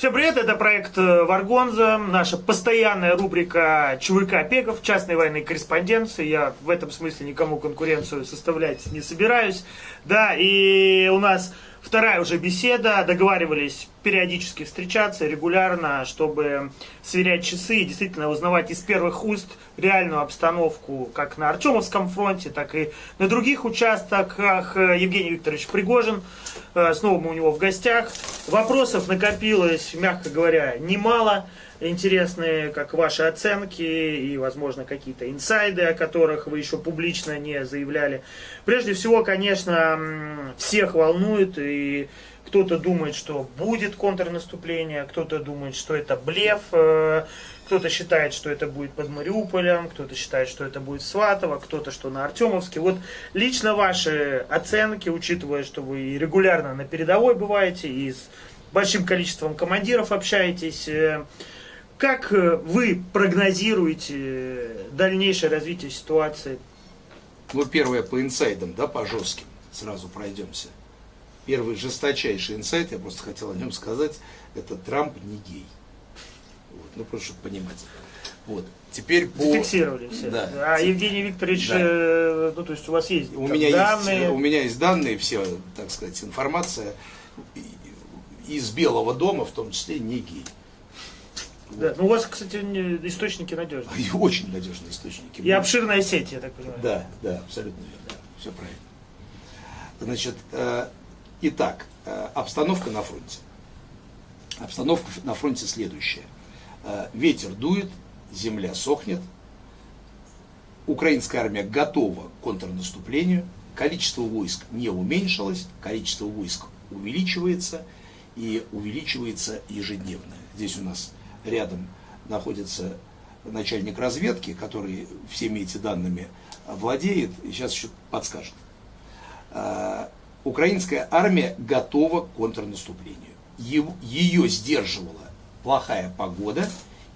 Всем привет, это проект э, Варгонза, наша постоянная рубрика ЧВК Пегов, частной военной корреспонденции. Я в этом смысле никому конкуренцию составлять не собираюсь. Да, и у нас Вторая уже беседа, договаривались периодически встречаться регулярно, чтобы сверять часы и действительно узнавать из первых уст реальную обстановку как на Артемовском фронте, так и на других участках. Евгений Викторович Пригожин, э, снова мы у него в гостях. Вопросов накопилось, мягко говоря, немало интересные, как ваши оценки и, возможно, какие-то инсайды, о которых вы еще публично не заявляли. Прежде всего, конечно, всех волнует, и кто-то думает, что будет контрнаступление, кто-то думает, что это блеф, э, кто-то считает, что это будет под Мариуполем, кто-то считает, что это будет Сватово, кто-то, что на Артемовске. Вот лично ваши оценки, учитывая, что вы регулярно на передовой бываете и с большим количеством командиров общаетесь, э, как э, вы прогнозируете э, дальнейшее развитие ситуации? Ну, первое по инсайдам, да, по жестким, сразу пройдемся. Первый жесточайший инсайт, я просто хотел о нем сказать, это Трамп не гей. Вот, ну, просто чтобы понимать. Вот. Теперь по... Зафиксировали все. Да. А Евгений Викторович, да. э, ну то есть у вас есть у меня данные? Есть, у меня есть данные, все, так сказать, информация из Белого дома, в том числе не гей. Да. Ну, у вас, кстати, источники надежные. И очень надежные источники. И обширная сеть, я так понимаю. Да, да, абсолютно верно. Да, все правильно. Значит, э, итак, э, обстановка на фронте. Обстановка на фронте следующая. Э, ветер дует, земля сохнет, украинская армия готова к контрнаступлению, количество войск не уменьшилось, количество войск увеличивается и увеличивается ежедневно. Здесь у нас рядом находится начальник разведки, который всеми этими данными владеет, и сейчас еще подскажет. А, украинская армия готова к контрнаступлению. Ее сдерживала плохая погода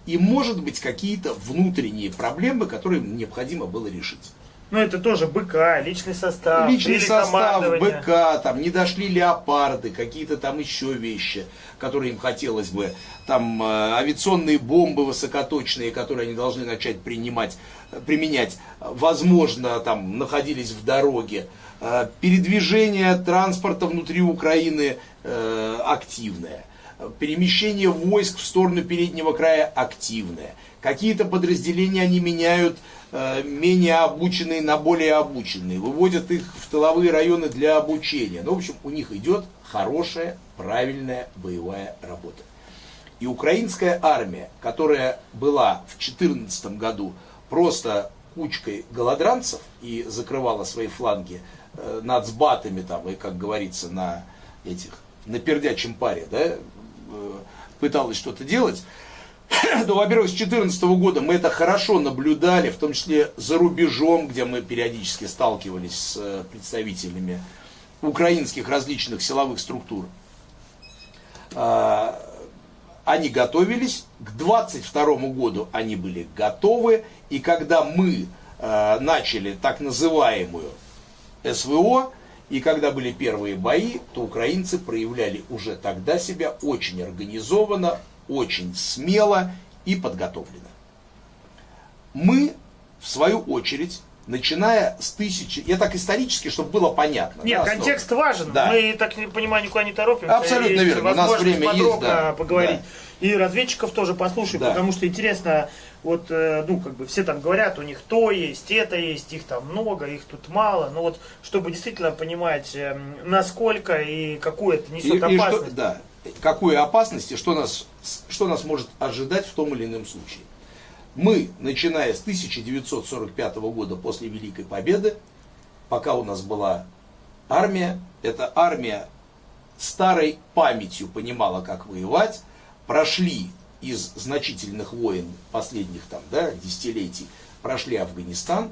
и, может быть, какие-то внутренние проблемы, которые необходимо было решить. Ну, это тоже БК, личный состав. Личный состав, БК, там не дошли леопарды, какие-то там еще вещи, которые им хотелось бы. Там э, авиационные бомбы высокоточные, которые они должны начать принимать, применять, возможно, там находились в дороге. Э, передвижение транспорта внутри Украины э, активное. Перемещение войск в сторону переднего края активное. Какие-то подразделения они меняют Э, менее обученные на более обученные, выводят их в тыловые районы для обучения. Ну, в общем, у них идет хорошая, правильная боевая работа. И украинская армия, которая была в 2014 году просто кучкой голодранцев и закрывала свои фланги э, нацбатами там, и, как говорится, на этих, на пердячем паре, да, пыталась что-то делать, ну, во-первых, с 2014 года мы это хорошо наблюдали, в том числе за рубежом, где мы периодически сталкивались с э, представителями украинских различных силовых структур. А, они готовились, к 22 году они были готовы, и когда мы э, начали так называемую СВО, и когда были первые бои, то украинцы проявляли уже тогда себя очень организованно, очень смело и подготовлено. Мы, в свою очередь, начиная с тысячи, я так исторически, чтобы было понятно. Нет, да, контекст что... важен, да. мы, так не понимаю, никуда не торопимся. Абсолютно есть верно, у нас время есть, да. поговорить. Да. И разведчиков тоже послушай, да. потому что интересно, вот, э, ну, как бы все там говорят, у них то есть, это есть, их там много, их тут мало, но вот, чтобы действительно понимать, эм, насколько и какую это несет и, опасность. И что, да, какую опасность и что нас, что нас может ожидать в том или ином случае. Мы, начиная с 1945 года после Великой Победы, пока у нас была армия, эта армия старой памятью понимала, как воевать, прошли из значительных войн последних там, да, десятилетий, прошли Афганистан,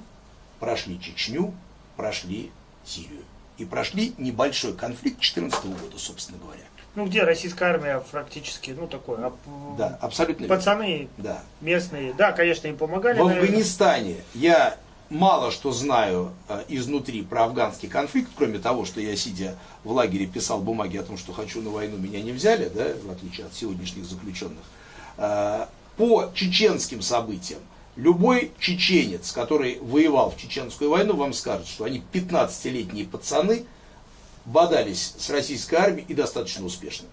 прошли Чечню, прошли Сирию. И прошли небольшой конфликт 2014 года, собственно говоря. Ну, где российская армия практически, ну, такой, да, абсолютно пацаны да. местные, да, конечно, им помогали. В Афганистане я мало что знаю э, изнутри про афганский конфликт, кроме того, что я, сидя в лагере, писал бумаги о том, что хочу на войну, меня не взяли, да, в отличие от сегодняшних заключенных. Э, по чеченским событиям, любой чеченец, который воевал в чеченскую войну, вам скажет, что они 15-летние пацаны, бодались с российской армией и достаточно успешно.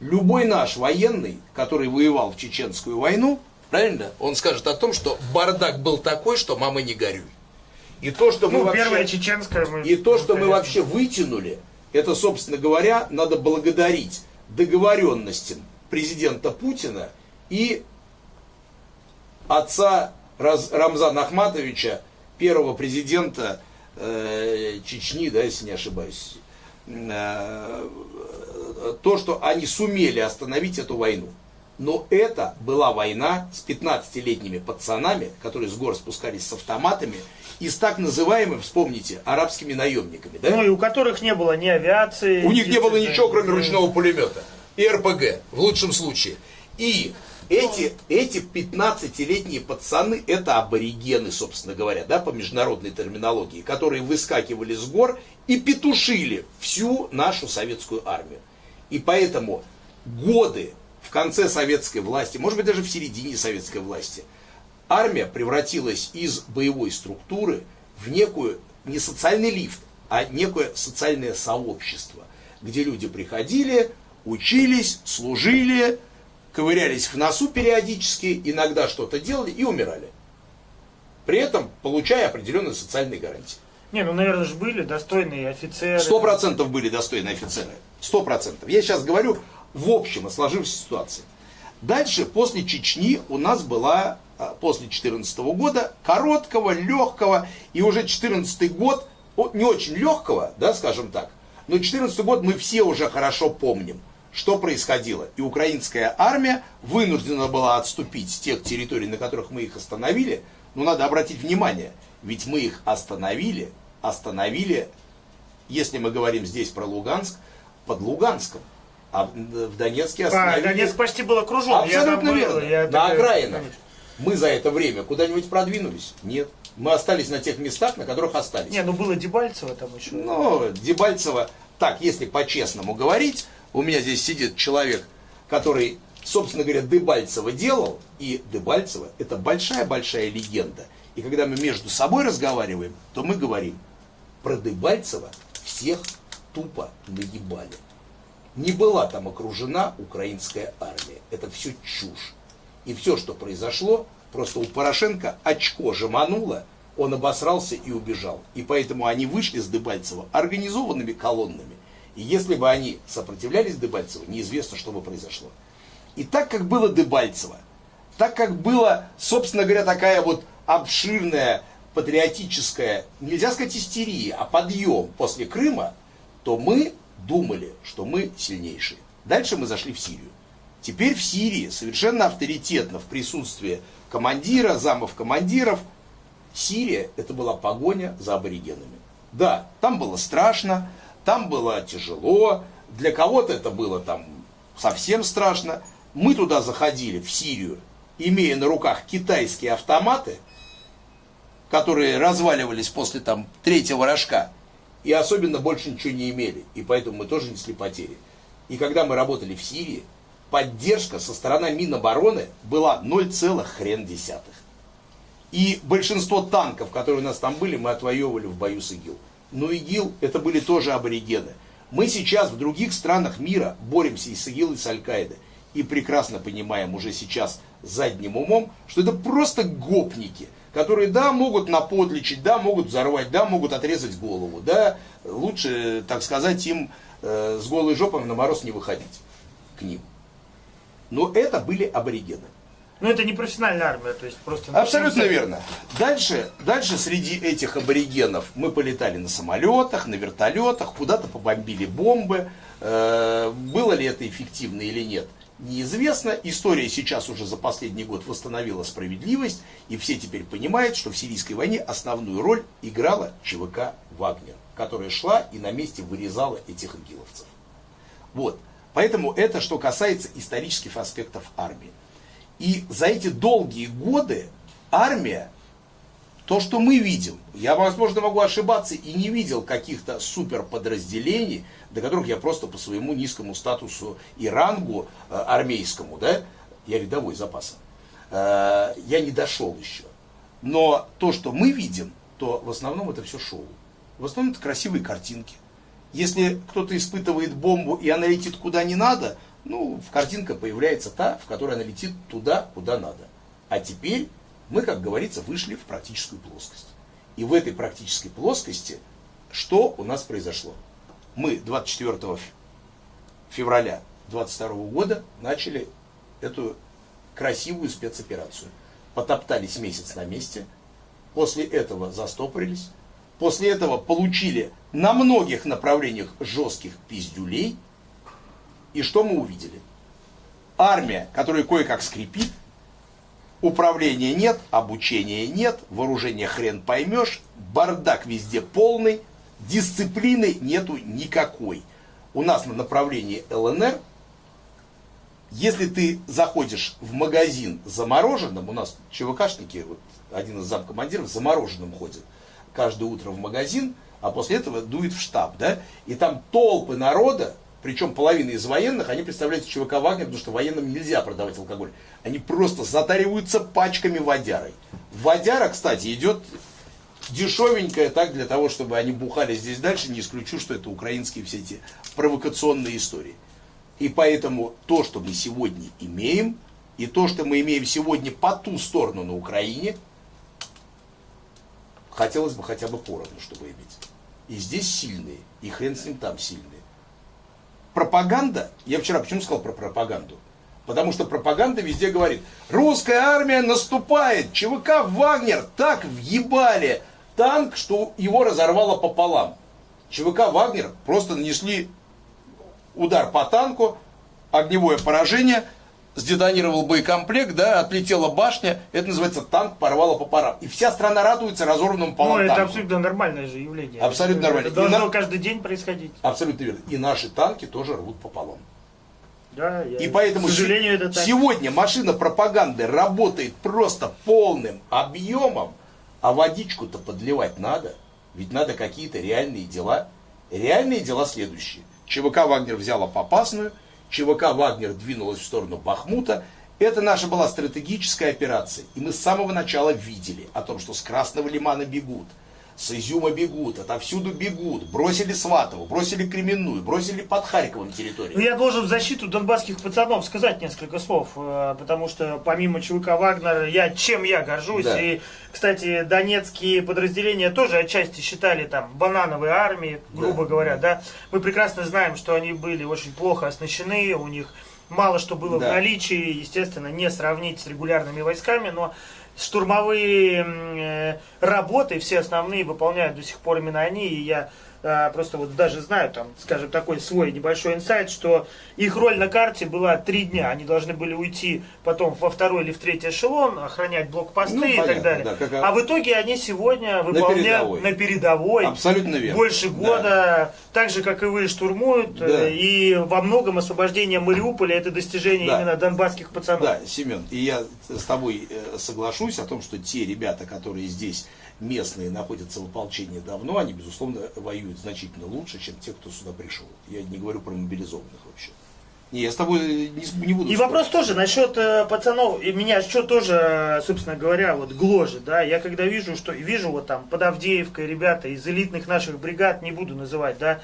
Любой наш военный, который воевал в чеченскую войну, Правильно? Он скажет о том, что бардак был такой, что мама не горюй. И то, что мы ну, вообще, первая чеченская мы, и то, что мы вообще вытянули, это, собственно говоря, надо благодарить договоренностям президента Путина и отца Раз, Рамзана Ахматовича, первого президента э, Чечни, да, если не ошибаюсь, э, то, что они сумели остановить эту войну. Но это была война с 15-летними пацанами, которые с гор спускались с автоматами, и с так называемыми, вспомните, арабскими наемниками. Да? Ну и у которых не было ни авиации. У них не было ничего, кроме ручного пулемета. И РПГ, в лучшем случае. И эти, эти 15-летние пацаны, это аборигены, собственно говоря, да, по международной терминологии, которые выскакивали с гор и петушили всю нашу советскую армию. И поэтому годы в конце советской власти, может быть даже в середине советской власти, армия превратилась из боевой структуры в некую, не социальный лифт, а некое социальное сообщество, где люди приходили, учились, служили, ковырялись в носу периодически, иногда что-то делали и умирали. При этом получая определенные социальные гарантии. Не, ну, наверное, же были достойные офицеры. Сто процентов были достойные офицеры. Сто процентов. Я сейчас говорю в общем о сложившейся ситуации. Дальше, после Чечни, у нас была, а, после 2014 года, короткого, легкого, и уже 2014 год, не очень легкого, да, скажем так, но 2014 год мы все уже хорошо помним, что происходило. И украинская армия вынуждена была отступить с тех территорий, на которых мы их остановили. Но надо обратить внимание, ведь мы их остановили, остановили, если мы говорим здесь про Луганск, под Луганском. А в Донецке остановили... А, Донецк почти был окружен. Абсолютно я верно. Я на окраинах. Мы за это время куда-нибудь продвинулись? Нет. Мы остались на тех местах, на которых остались. Не, ну было Дебальцево там еще. Ну, Дебальцево, так, если по-честному говорить, у меня здесь сидит человек, который, собственно говоря, Дебальцево делал, и Дебальцево это большая-большая легенда. И когда мы между собой разговариваем, то мы говорим, про Дебальцево всех тупо наебали не была там окружена украинская армия. Это все чушь. И все, что произошло, просто у Порошенко очко жемануло, он обосрался и убежал. И поэтому они вышли с Дебальцева организованными колоннами. И если бы они сопротивлялись Дебальцеву, неизвестно, что бы произошло. И так как было Дебальцево, так как была, собственно говоря, такая вот обширная патриотическая, нельзя сказать истерия, а подъем после Крыма, то мы думали, что мы сильнейшие. Дальше мы зашли в Сирию. Теперь в Сирии совершенно авторитетно в присутствии командира, замов командиров, Сирия это была погоня за аборигенами. Да, там было страшно, там было тяжело, для кого-то это было там совсем страшно. Мы туда заходили, в Сирию, имея на руках китайские автоматы, которые разваливались после там третьего рожка и особенно больше ничего не имели. И поэтому мы тоже несли потери. И когда мы работали в Сирии, поддержка со стороны Минобороны была 0, хрен десятых. И большинство танков, которые у нас там были, мы отвоевывали в бою с ИГИЛ. Но ИГИЛ это были тоже аборигены. Мы сейчас в других странах мира боремся и с ИГИЛ, и с Аль-Каидой. И прекрасно понимаем уже сейчас задним умом, что это просто гопники, которые, да, могут наподличить, да, могут взорвать, да, могут отрезать голову, да, лучше, так сказать, им э, с голой жопой на мороз не выходить к ним. Но это были аборигены. Ну, это не профессиональная армия, то есть просто... Абсолютно верно. Дальше, дальше среди этих аборигенов мы полетали на самолетах, на вертолетах, куда-то побомбили бомбы. Э, было ли это эффективно или нет? Неизвестно. История сейчас уже за последний год восстановила справедливость, и все теперь понимают, что в сирийской войне основную роль играла ЧВК «Вагнер», которая шла и на месте вырезала этих игиловцев. Вот. Поэтому это что касается исторических аспектов армии. И за эти долгие годы армия То, что мы видим, я, возможно, могу ошибаться и не видел каких-то суперподразделений, до которых я просто по своему низкому статусу и рангу э, армейскому, да, я рядовой запаса, э, я не дошел еще. Но то, что мы видим, то в основном это все шоу. В основном это красивые картинки. Если кто-то испытывает бомбу и она летит куда не надо, ну, картинка появляется та, в которой она летит туда, куда надо. А теперь мы, как говорится, вышли в практическую плоскость. И в этой практической плоскости что у нас произошло? Мы 24 февраля 22 года начали эту красивую спецоперацию. Потоптались месяц на месте, после этого застопорились, после этого получили на многих направлениях жестких пиздюлей. И что мы увидели? Армия, которая кое-как скрипит, управления нет, обучения нет, вооружения хрен поймешь, бардак везде полный, дисциплины нету никакой. У нас на направлении ЛНР, если ты заходишь в магазин замороженным, у нас ЧВКшники, вот один из замкомандиров замороженным ходит каждое утро в магазин, а после этого дует в штаб, да, и там толпы народа, причем половина из военных, они представляют ЧВК Вагнер, потому что военным нельзя продавать алкоголь. Они просто затариваются пачками водярой. Водяра, кстати, идет дешевенькая так для того, чтобы они бухали здесь дальше. Не исключу, что это украинские все эти провокационные истории. И поэтому то, что мы сегодня имеем, и то, что мы имеем сегодня по ту сторону на Украине, хотелось бы хотя бы поровну, чтобы иметь. И здесь сильные, и хрен с ним там сильные. Пропаганда, я вчера почему сказал про пропаганду? Потому что пропаганда везде говорит, русская армия наступает, ЧВК Вагнер так въебали танк, что его разорвало пополам. ЧВК Вагнер просто нанесли удар по танку, огневое поражение, сдетонировал боекомплект, да, отлетела башня, это называется танк порвало по парам. И вся страна радуется разорванному пополам Ну, это танку. абсолютно нормальное же явление. Абсолютно нормально. Это должно на... каждый день происходить. Абсолютно верно. И наши танки тоже рвут пополам. Да, я... И поэтому к сожалению, это так. сегодня машина пропаганды работает просто полным объемом, а водичку-то подливать надо. Ведь надо какие-то реальные дела. Реальные дела следующие. ЧВК «Вагнер» взяла Попасную, ЧВК «Вагнер» двинулась в сторону Бахмута. Это наша была стратегическая операция. И мы с самого начала видели о том, что с Красного Лимана бегут – с Изюма бегут, отовсюду бегут. Бросили Сватову, бросили Кременную, бросили под Харьковом территорию. Ну, я должен в защиту донбасских пацанов сказать несколько слов, э, потому что помимо ЧВК Вагнер, я чем я горжусь. Да. И, кстати, донецкие подразделения тоже отчасти считали там банановой армией, грубо да. говоря, да. Мы прекрасно знаем, что они были очень плохо оснащены, у них мало что было да. в наличии, естественно, не сравнить с регулярными войсками, но штурмовые э, работы, все основные выполняют до сих пор именно они, и я просто вот даже знаю, там, скажем, такой свой небольшой инсайт, что их роль на карте была три дня. Они должны были уйти потом во второй или в третий эшелон, охранять блокпосты ну, и понятно, так далее. Да, как... А в итоге они сегодня выполняют на передовой. На передовой Абсолютно верно. Больше года, да. так же, как и вы, штурмуют. Да. Э, и во многом освобождение Мариуполя это достижение да. именно донбасских пацанов. Да, Семен, и я с тобой э, соглашусь о том, что те ребята, которые здесь местные находятся в ополчении давно, они, безусловно, воюют значительно лучше, чем те, кто сюда пришел. Я не говорю про мобилизованных вообще. Не, я с тобой не, не буду. И спорить. вопрос тоже насчет э, пацанов, и меня что тоже, собственно говоря, вот гложет, да, я когда вижу, что вижу вот там под Авдеевкой ребята из элитных наших бригад, не буду называть, да,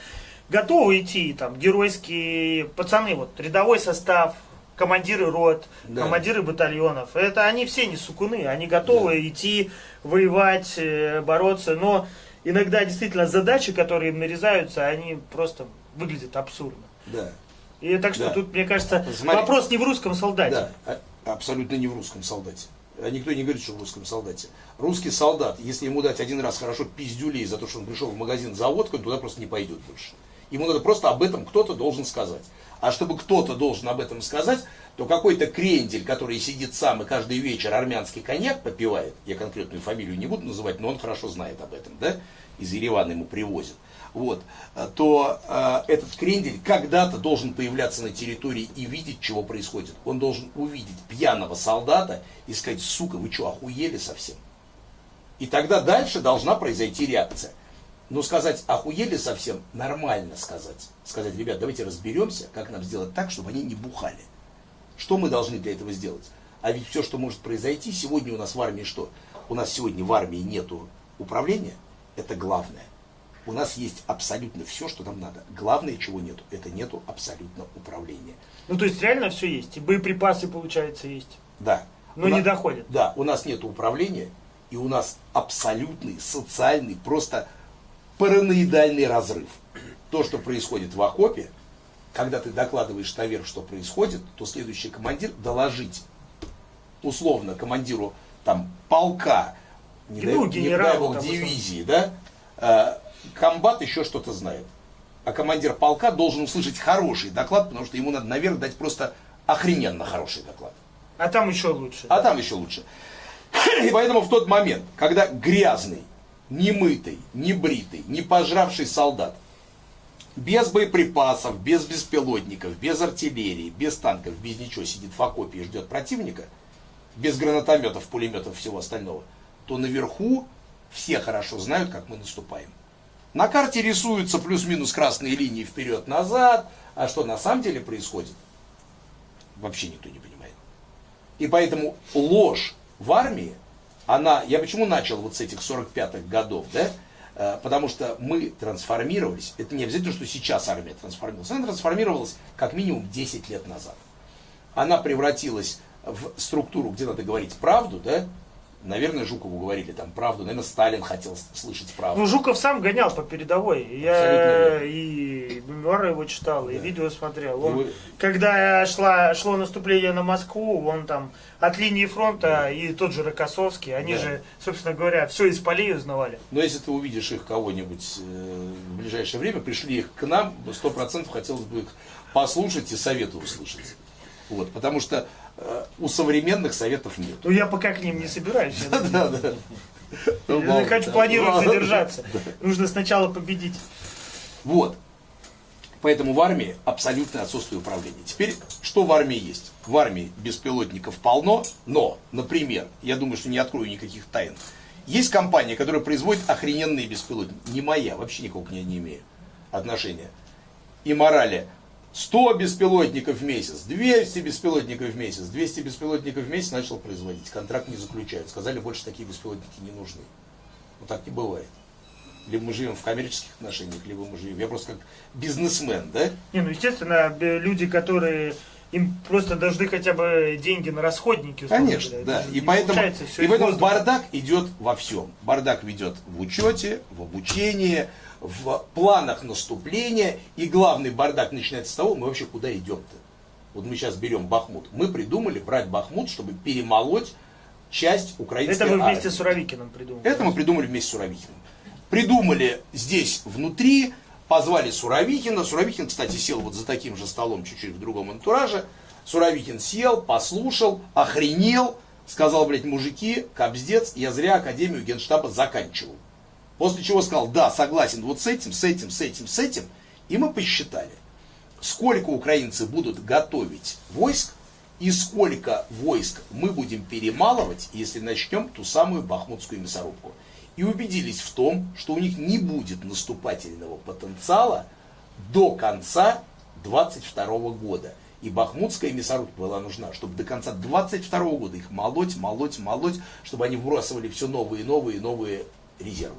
готовы идти, там, геройские пацаны, вот, рядовой состав, командиры рот, да. командиры батальонов. Это они все не сукуны, они готовы да. идти воевать, э, бороться, но иногда действительно задачи, которые им нарезаются, они просто выглядят абсурдно. Да. И так что да. тут, мне кажется, Смотри. вопрос не в русском солдате. Да, а, абсолютно не в русском солдате. А никто не говорит, что в русском солдате. Русский солдат, если ему дать один раз хорошо пиздюлей за то, что он пришел в магазин за водкой, туда просто не пойдет больше. Ему надо просто об этом кто-то должен сказать. А чтобы кто-то должен об этом сказать, то какой-то крендель, который сидит сам и каждый вечер армянский коньяк попивает, я конкретную фамилию не буду называть, но он хорошо знает об этом, да, из Еревана ему привозят, вот, то э, этот крендель когда-то должен появляться на территории и видеть, чего происходит. Он должен увидеть пьяного солдата и сказать, сука, вы что, охуели совсем? И тогда дальше должна произойти реакция. Но сказать, охуели совсем, нормально сказать. Сказать, ребят, давайте разберемся, как нам сделать так, чтобы они не бухали. Что мы должны для этого сделать? А ведь все, что может произойти, сегодня у нас в армии что? У нас сегодня в армии нету управления, это главное. У нас есть абсолютно все, что нам надо. Главное, чего нету, это нету абсолютно управления. Ну, то есть реально все есть. И боеприпасы, получается, есть. Да. Но у не нас, доходит. Да, у нас нет управления, и у нас абсолютный социальный, просто параноидальный разрыв. То, что происходит в окопе, когда ты докладываешь наверх, что происходит, то следующий командир доложить условно командиру там полка, не, ну, дай, не дай бог, дивизии, да, э, комбат еще что-то знает. А командир полка должен услышать хороший доклад, потому что ему надо наверх дать просто охрененно хороший доклад. А там еще лучше. А там еще лучше. И поэтому в тот момент, когда грязный, немытый, небритый, не пожравший солдат, без боеприпасов, без беспилотников, без артиллерии, без танков, без ничего сидит в окопе и ждет противника, без гранатометов, пулеметов, всего остального, то наверху все хорошо знают, как мы наступаем. На карте рисуются плюс-минус красные линии вперед-назад, а что на самом деле происходит, вообще никто не понимает. И поэтому ложь в армии, она, я почему начал вот с этих 45-х годов, да, э, потому что мы трансформировались, это не обязательно, что сейчас армия трансформировалась, она трансформировалась как минимум 10 лет назад. Она превратилась в структуру, где надо говорить правду, да, Наверное, Жукову говорили там правду. Наверное, Сталин хотел слышать правду. Ну, Жуков сам гонял по передовой. Я и мемуары его читал, да. и видео смотрел. Он, вы... Когда шла, шло наступление на Москву, он там от линии фронта да. и тот же Рокоссовский, они да. же, собственно говоря, все из полей узнавали. Но если ты увидишь их кого-нибудь э, в ближайшее время, пришли их к нам, сто процентов хотелось бы их послушать и советы услышать. Вот, потому что у современных советов нет. Ну я пока к ним не собираюсь. Да, да. Я хочу планировать задержаться. Нужно сначала победить. Вот. Поэтому в армии абсолютное отсутствие управления. Теперь, что в армии есть? В армии беспилотников полно, но, например, я думаю, что не открою никаких тайн, есть компания, которая производит охрененные беспилотники. Не моя, вообще никого к ней не имею отношения. И морали 100 беспилотников в месяц, 200 беспилотников в месяц, 200 беспилотников в месяц начал производить. Контракт не заключают. Сказали, больше такие беспилотники не нужны. Но так не бывает. Либо мы живем в коммерческих отношениях, либо мы живем. Я просто как бизнесмен, да? Не, ну естественно, люди, которые им просто должны хотя бы деньги на расходники. Конечно, да. И поэтому, и поэтому бардак идет во всем. Бардак ведет в учете, в обучении, в планах наступления. И главный бардак начинается с того, мы вообще куда идем-то. Вот мы сейчас берем Бахмут. Мы придумали брать Бахмут, чтобы перемолоть часть украинской Это мы вместе армии. с Суровикиным придумали. Это мы придумали вместе с Суровикиным. Придумали здесь внутри, позвали Суровикина. Суровикин, кстати, сел вот за таким же столом, чуть-чуть в другом антураже. Суровикин сел, послушал, охренел, сказал, блядь, мужики, кобздец, я зря Академию Генштаба заканчивал. После чего сказал, да, согласен вот с этим, с этим, с этим, с этим. И мы посчитали, сколько украинцы будут готовить войск и сколько войск мы будем перемалывать, если начнем ту самую бахмутскую мясорубку. И убедились в том, что у них не будет наступательного потенциала до конца 22 года. И бахмутская мясорубка была нужна, чтобы до конца 22 года их молоть, молоть, молоть, чтобы они вбрасывали все новые, новые, новые резервы.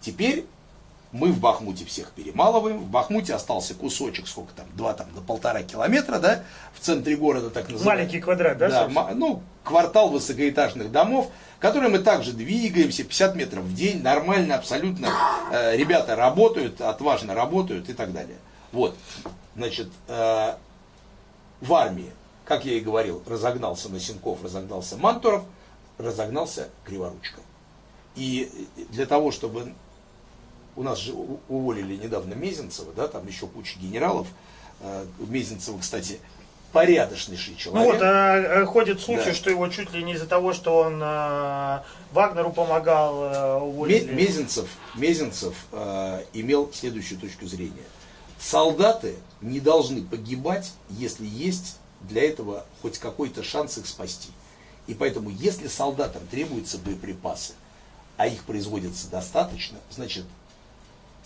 Теперь мы в Бахмуте всех перемалываем. В Бахмуте остался кусочек, сколько там, два там до полтора километра, да, в центре города так называемый. Маленький квадрат, да? Да, ну, квартал высокоэтажных домов, которые мы также двигаемся, 50 метров в день, нормально, абсолютно. Э, ребята работают, отважно работают и так далее. Вот, значит, э, в армии, как я и говорил, разогнался Носенков, разогнался Мантуров, разогнался Криворучка. И для того, чтобы у нас же уволили недавно Мезенцева, да, там еще куча генералов. Э, Мезенцева, кстати, порядочнейший человек. Ну вот, а, ходит случай, да. что его чуть ли не из-за того, что он а, Вагнеру помогал, а, уволили. Мезенцев, Мезенцев а, имел следующую точку зрения. Солдаты не должны погибать, если есть для этого хоть какой-то шанс их спасти. И поэтому, если солдатам требуются боеприпасы, а их производится достаточно, значит,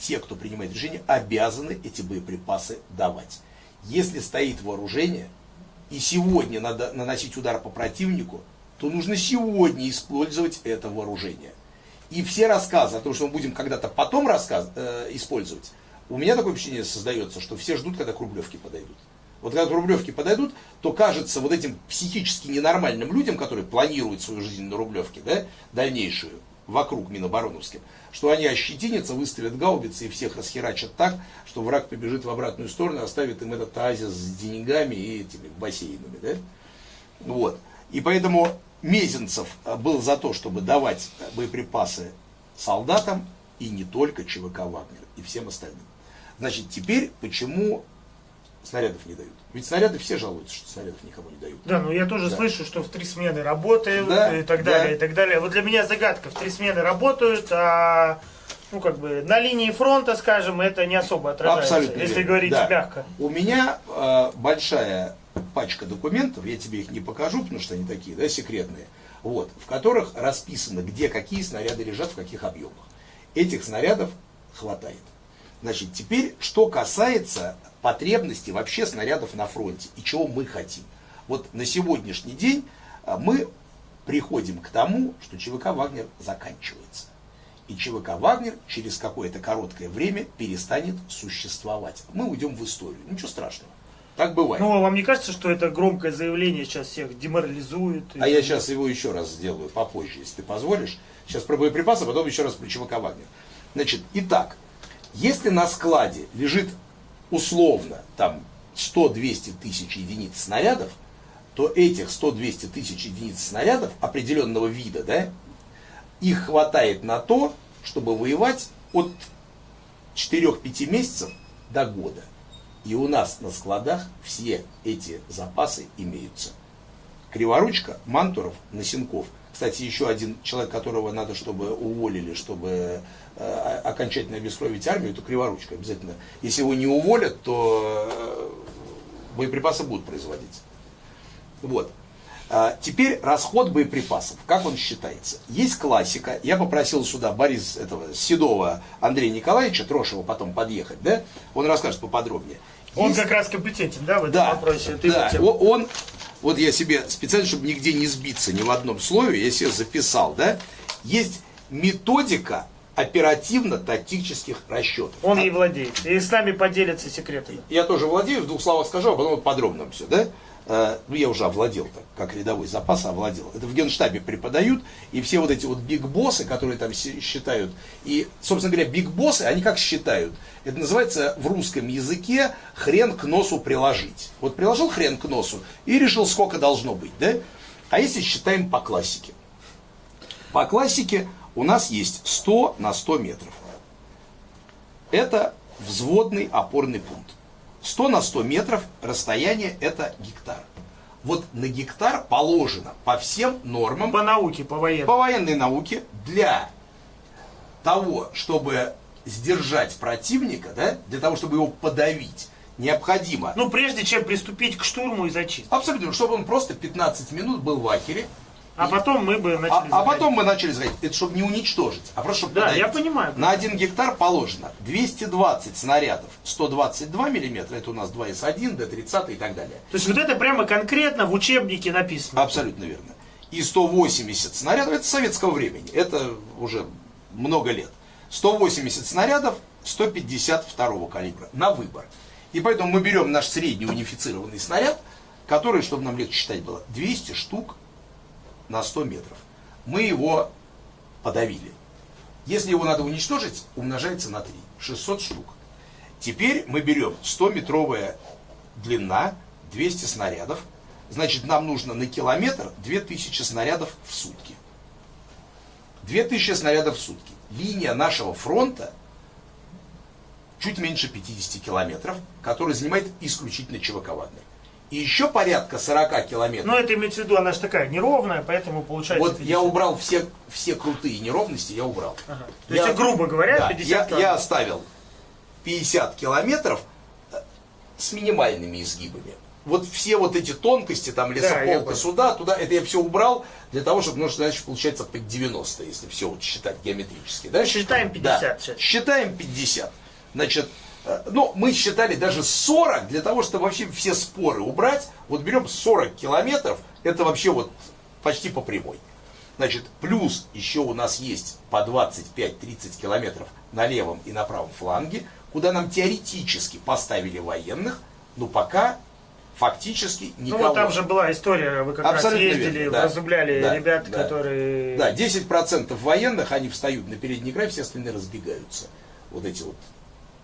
те, кто принимает решение, обязаны эти боеприпасы давать. Если стоит вооружение, и сегодня надо наносить удар по противнику, то нужно сегодня использовать это вооружение. И все рассказы о том, что мы будем когда-то потом рассказ, э, использовать, у меня такое впечатление создается, что все ждут, когда к подойдут. Вот когда к Рублевке подойдут, то кажется вот этим психически ненормальным людям, которые планируют свою жизнь на Рублевке, да, дальнейшую, вокруг Минобороновским, что они ощетинятся, выставят гаубицы и всех расхерачат так, что враг побежит в обратную сторону и оставит им этот оазис с деньгами и этими бассейнами. Да? Вот. И поэтому Мезенцев был за то, чтобы давать боеприпасы солдатам и не только ЧВК «Вагнер» и всем остальным. Значит, теперь почему снарядов не дают? Ведь снаряды все жалуются, что снарядов никому не дают. Да, ну я тоже да. слышу, что в три смены работают да, и так далее, да. и так далее. Вот для меня загадка, в три смены работают, а ну, как бы, на линии фронта, скажем, это не особо отражается, Абсолютно если верно. говорить да. мягко. У меня э, большая пачка документов, я тебе их не покажу, потому что они такие, да, секретные, вот, в которых расписано, где какие снаряды лежат, в каких объемах. Этих снарядов хватает. Значит, теперь, что касается потребностей вообще снарядов на фронте и чего мы хотим. Вот на сегодняшний день а, мы приходим к тому, что ЧВК «Вагнер» заканчивается. И ЧВК «Вагнер» через какое-то короткое время перестанет существовать. Мы уйдем в историю. Ничего страшного. Так бывает. Ну, а вам не кажется, что это громкое заявление сейчас всех деморализует? А и... я сейчас его еще раз сделаю попозже, если ты позволишь. Сейчас про боеприпасы, а потом еще раз про ЧВК «Вагнер». Значит, итак, если на складе лежит условно там 100-200 тысяч единиц снарядов, то этих 100-200 тысяч единиц снарядов определенного вида, да, их хватает на то, чтобы воевать от 4-5 месяцев до года. И у нас на складах все эти запасы имеются. Криворучка, Мантуров, Носенков. Кстати, еще один человек, которого надо, чтобы уволили, чтобы Э, окончательно обескровить армию, то криворучка обязательно. Если его не уволят, то э, боеприпасы будут производиться. Вот. А теперь расход боеприпасов. Как он считается? Есть классика. Я попросил сюда Борис этого Седова Андрея Николаевича, Трошева потом подъехать, да? Он расскажет поподробнее. Он есть... как раз компетентен, да, в этом да, вопросе? Ты да, он, вот я себе специально, чтобы нигде не сбиться ни в одном слове, я себе записал, да? Есть методика оперативно-тактических расчетов. Он ей владеет. И с нами поделится секретами. Я тоже владею, в двух словах скажу, а потом подробно все, да? Э, ну, я уже овладел так, как рядовой запас овладел. Это в генштабе преподают, и все вот эти вот биг-боссы, которые там считают, и, собственно говоря, биг-боссы, они как считают? Это называется в русском языке хрен к носу приложить. Вот приложил хрен к носу и решил, сколько должно быть, да? А если считаем по классике? По классике у нас есть 100 на 100 метров. Это взводный опорный пункт. 100 на 100 метров расстояние это гектар. Вот на гектар положено по всем нормам. По науке, по военной. По военной науке для того, чтобы сдержать противника, да, для того, чтобы его подавить, необходимо. Ну, прежде чем приступить к штурму и зачистке. Абсолютно, чтобы он просто 15 минут был в акере, а потом мы бы начали а, а потом мы начали заходить. Это чтобы не уничтожить, а просто чтобы Да, подавить. я понимаю. На один гектар положено 220 снарядов, 122 миллиметра, это у нас 2С1, Д-30 и так далее. То есть вот это прямо конкретно в учебнике написано? Абсолютно верно. И 180 снарядов, это советского времени, это уже много лет. 180 снарядов 152 калибра на выбор. И поэтому мы берем наш средний унифицированный снаряд, который, чтобы нам легче считать было, 200 штук на 100 метров. Мы его подавили. Если его надо уничтожить, умножается на 3. 600 штук. Теперь мы берем 100-метровая длина, 200 снарядов. Значит, нам нужно на километр 2000 снарядов в сутки. 2000 снарядов в сутки. Линия нашего фронта чуть меньше 50 километров, который занимает исключительно ЧВК Вагнер и еще порядка 40 километров. Но это имеется в виду, она же такая неровная, поэтому получается... Вот 50. я убрал все, все крутые неровности, я убрал. Ага. То я, есть, грубо говоря, да, 50 я, километров. Я оставил 50 километров э, с минимальными изгибами. вот все вот эти тонкости, там лесополка да, сюда, туда, это я все убрал для того, чтобы, ну, значит, получается под 90, если все вот считать геометрически. Да? Считаем 50 да. сейчас. Считаем 50. Значит, ну, мы считали даже 40 для того, чтобы вообще все споры убрать. Вот берем 40 километров, это вообще вот почти по прямой. Значит, плюс еще у нас есть по 25-30 километров на левом и на правом фланге, куда нам теоретически поставили военных, но пока фактически никого. Ну, вот там же была история, вы как Абсолютно раз ездили, верно, да, разубляли да, ребят, да, которые... Да, 10% военных, они встают на передний край, все остальные разбегаются. Вот эти вот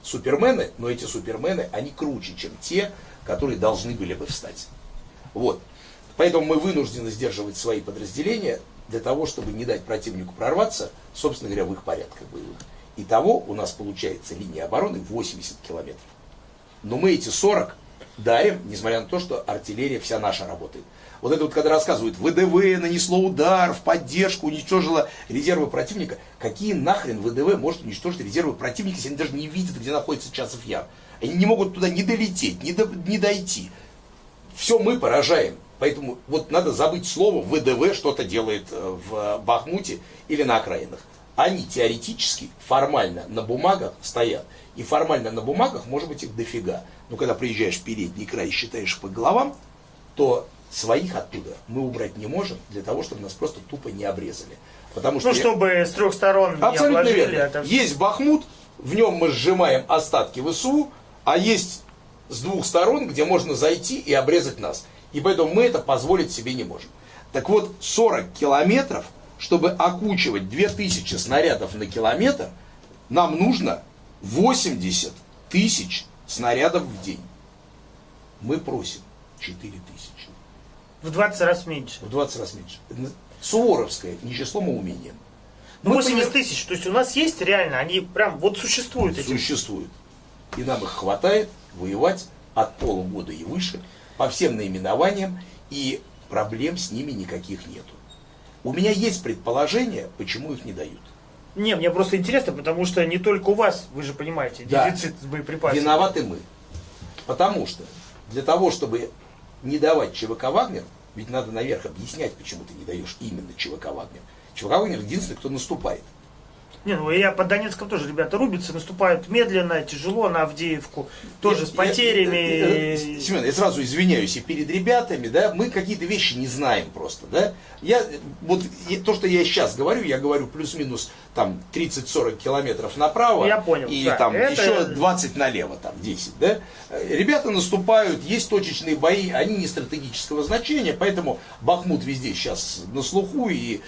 супермены, но эти супермены, они круче, чем те, которые должны были бы встать. Вот. Поэтому мы вынуждены сдерживать свои подразделения для того, чтобы не дать противнику прорваться, собственно говоря, в их порядках боевых. Итого у нас получается линия обороны 80 километров. Но мы эти 40 дарим, несмотря на то, что артиллерия вся наша работает. Вот это вот, когда рассказывают, ВДВ нанесло удар в поддержку, уничтожило резервы противника. Какие нахрен ВДВ может уничтожить резервы противника, если они даже не видят, где находится Часов Яр? Они не могут туда не долететь, не, до, не дойти. Все мы поражаем. Поэтому вот надо забыть слово ВДВ что-то делает э, в Бахмуте или на окраинах. Они теоретически, формально на бумагах стоят. И формально на бумагах может быть их дофига. Но когда приезжаешь в передний край и считаешь по головам, то своих оттуда мы убрать не можем для того, чтобы нас просто тупо не обрезали. Потому что ну, чтобы с трех сторон Абсолютно не обложили. Это... Есть Бахмут, в нем мы сжимаем остатки ВСУ, а есть с двух сторон, где можно зайти и обрезать нас. И поэтому мы это позволить себе не можем. Так вот, 40 километров, чтобы окучивать 2000 снарядов на километр, нам нужно 80 тысяч снарядов в день. Мы просим 4 тысячи. В 20 раз меньше. В 20 раз меньше. Суворовская, не числом, а умением. Ну, 80 тысяч, то есть у нас есть реально, они прям вот существуют. Эти... Существуют. И нам их хватает воевать от полугода и выше по всем наименованиям, и проблем с ними никаких нету. У меня есть предположение, почему их не дают. Не, мне просто интересно, потому что не только у вас, вы же понимаете, да. дефицит с боеприпасами. Виноваты мы. Потому что для того, чтобы не давать ЧВК Вагнер, ведь надо наверх объяснять, почему ты не даешь именно ЧВК Вагнер. ЧВК Вагнер единственный, кто наступает. Не, ну я по Донецком тоже ребята рубятся, наступают медленно, тяжело на Авдеевку, тоже я, с потерями. Я, я, я, Семен, я сразу извиняюсь и перед ребятами, да, мы какие-то вещи не знаем просто, да. Я, вот то, что я сейчас говорю, я говорю плюс-минус там 30-40 километров направо. Я понял. И да, там это... еще 20 налево, там 10, да. Ребята наступают, есть точечные бои, они не стратегического значения, поэтому Бахмут везде сейчас на слуху и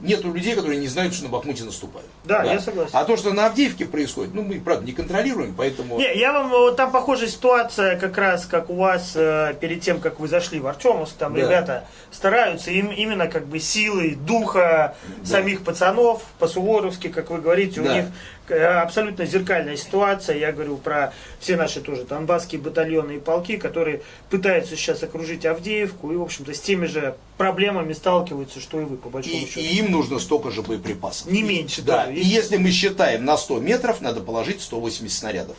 нету людей, которые не знают, что на Бахмуте наступают. Да, да, я согласен. А то, что на Авдеевке происходит, ну, мы, правда, не контролируем, поэтому... Не, я вам, вот там похожая ситуация, как раз, как у вас, э, перед тем, как вы зашли в Артемовск, там да. ребята стараются им, именно как бы силой духа да. самих пацанов, по-суворовски, как вы говорите, да. у них э, абсолютно зеркальная ситуация. Я говорю про все наши тоже донбасские батальоны и полки, которые пытаются сейчас окружить Авдеевку и, в общем-то, с теми же проблемами сталкиваются, что и вы, по большому и, счету. И им нужно столько же боеприпасов. Не меньше. Да. И если мы считаем на 100 метров, надо положить 180 снарядов.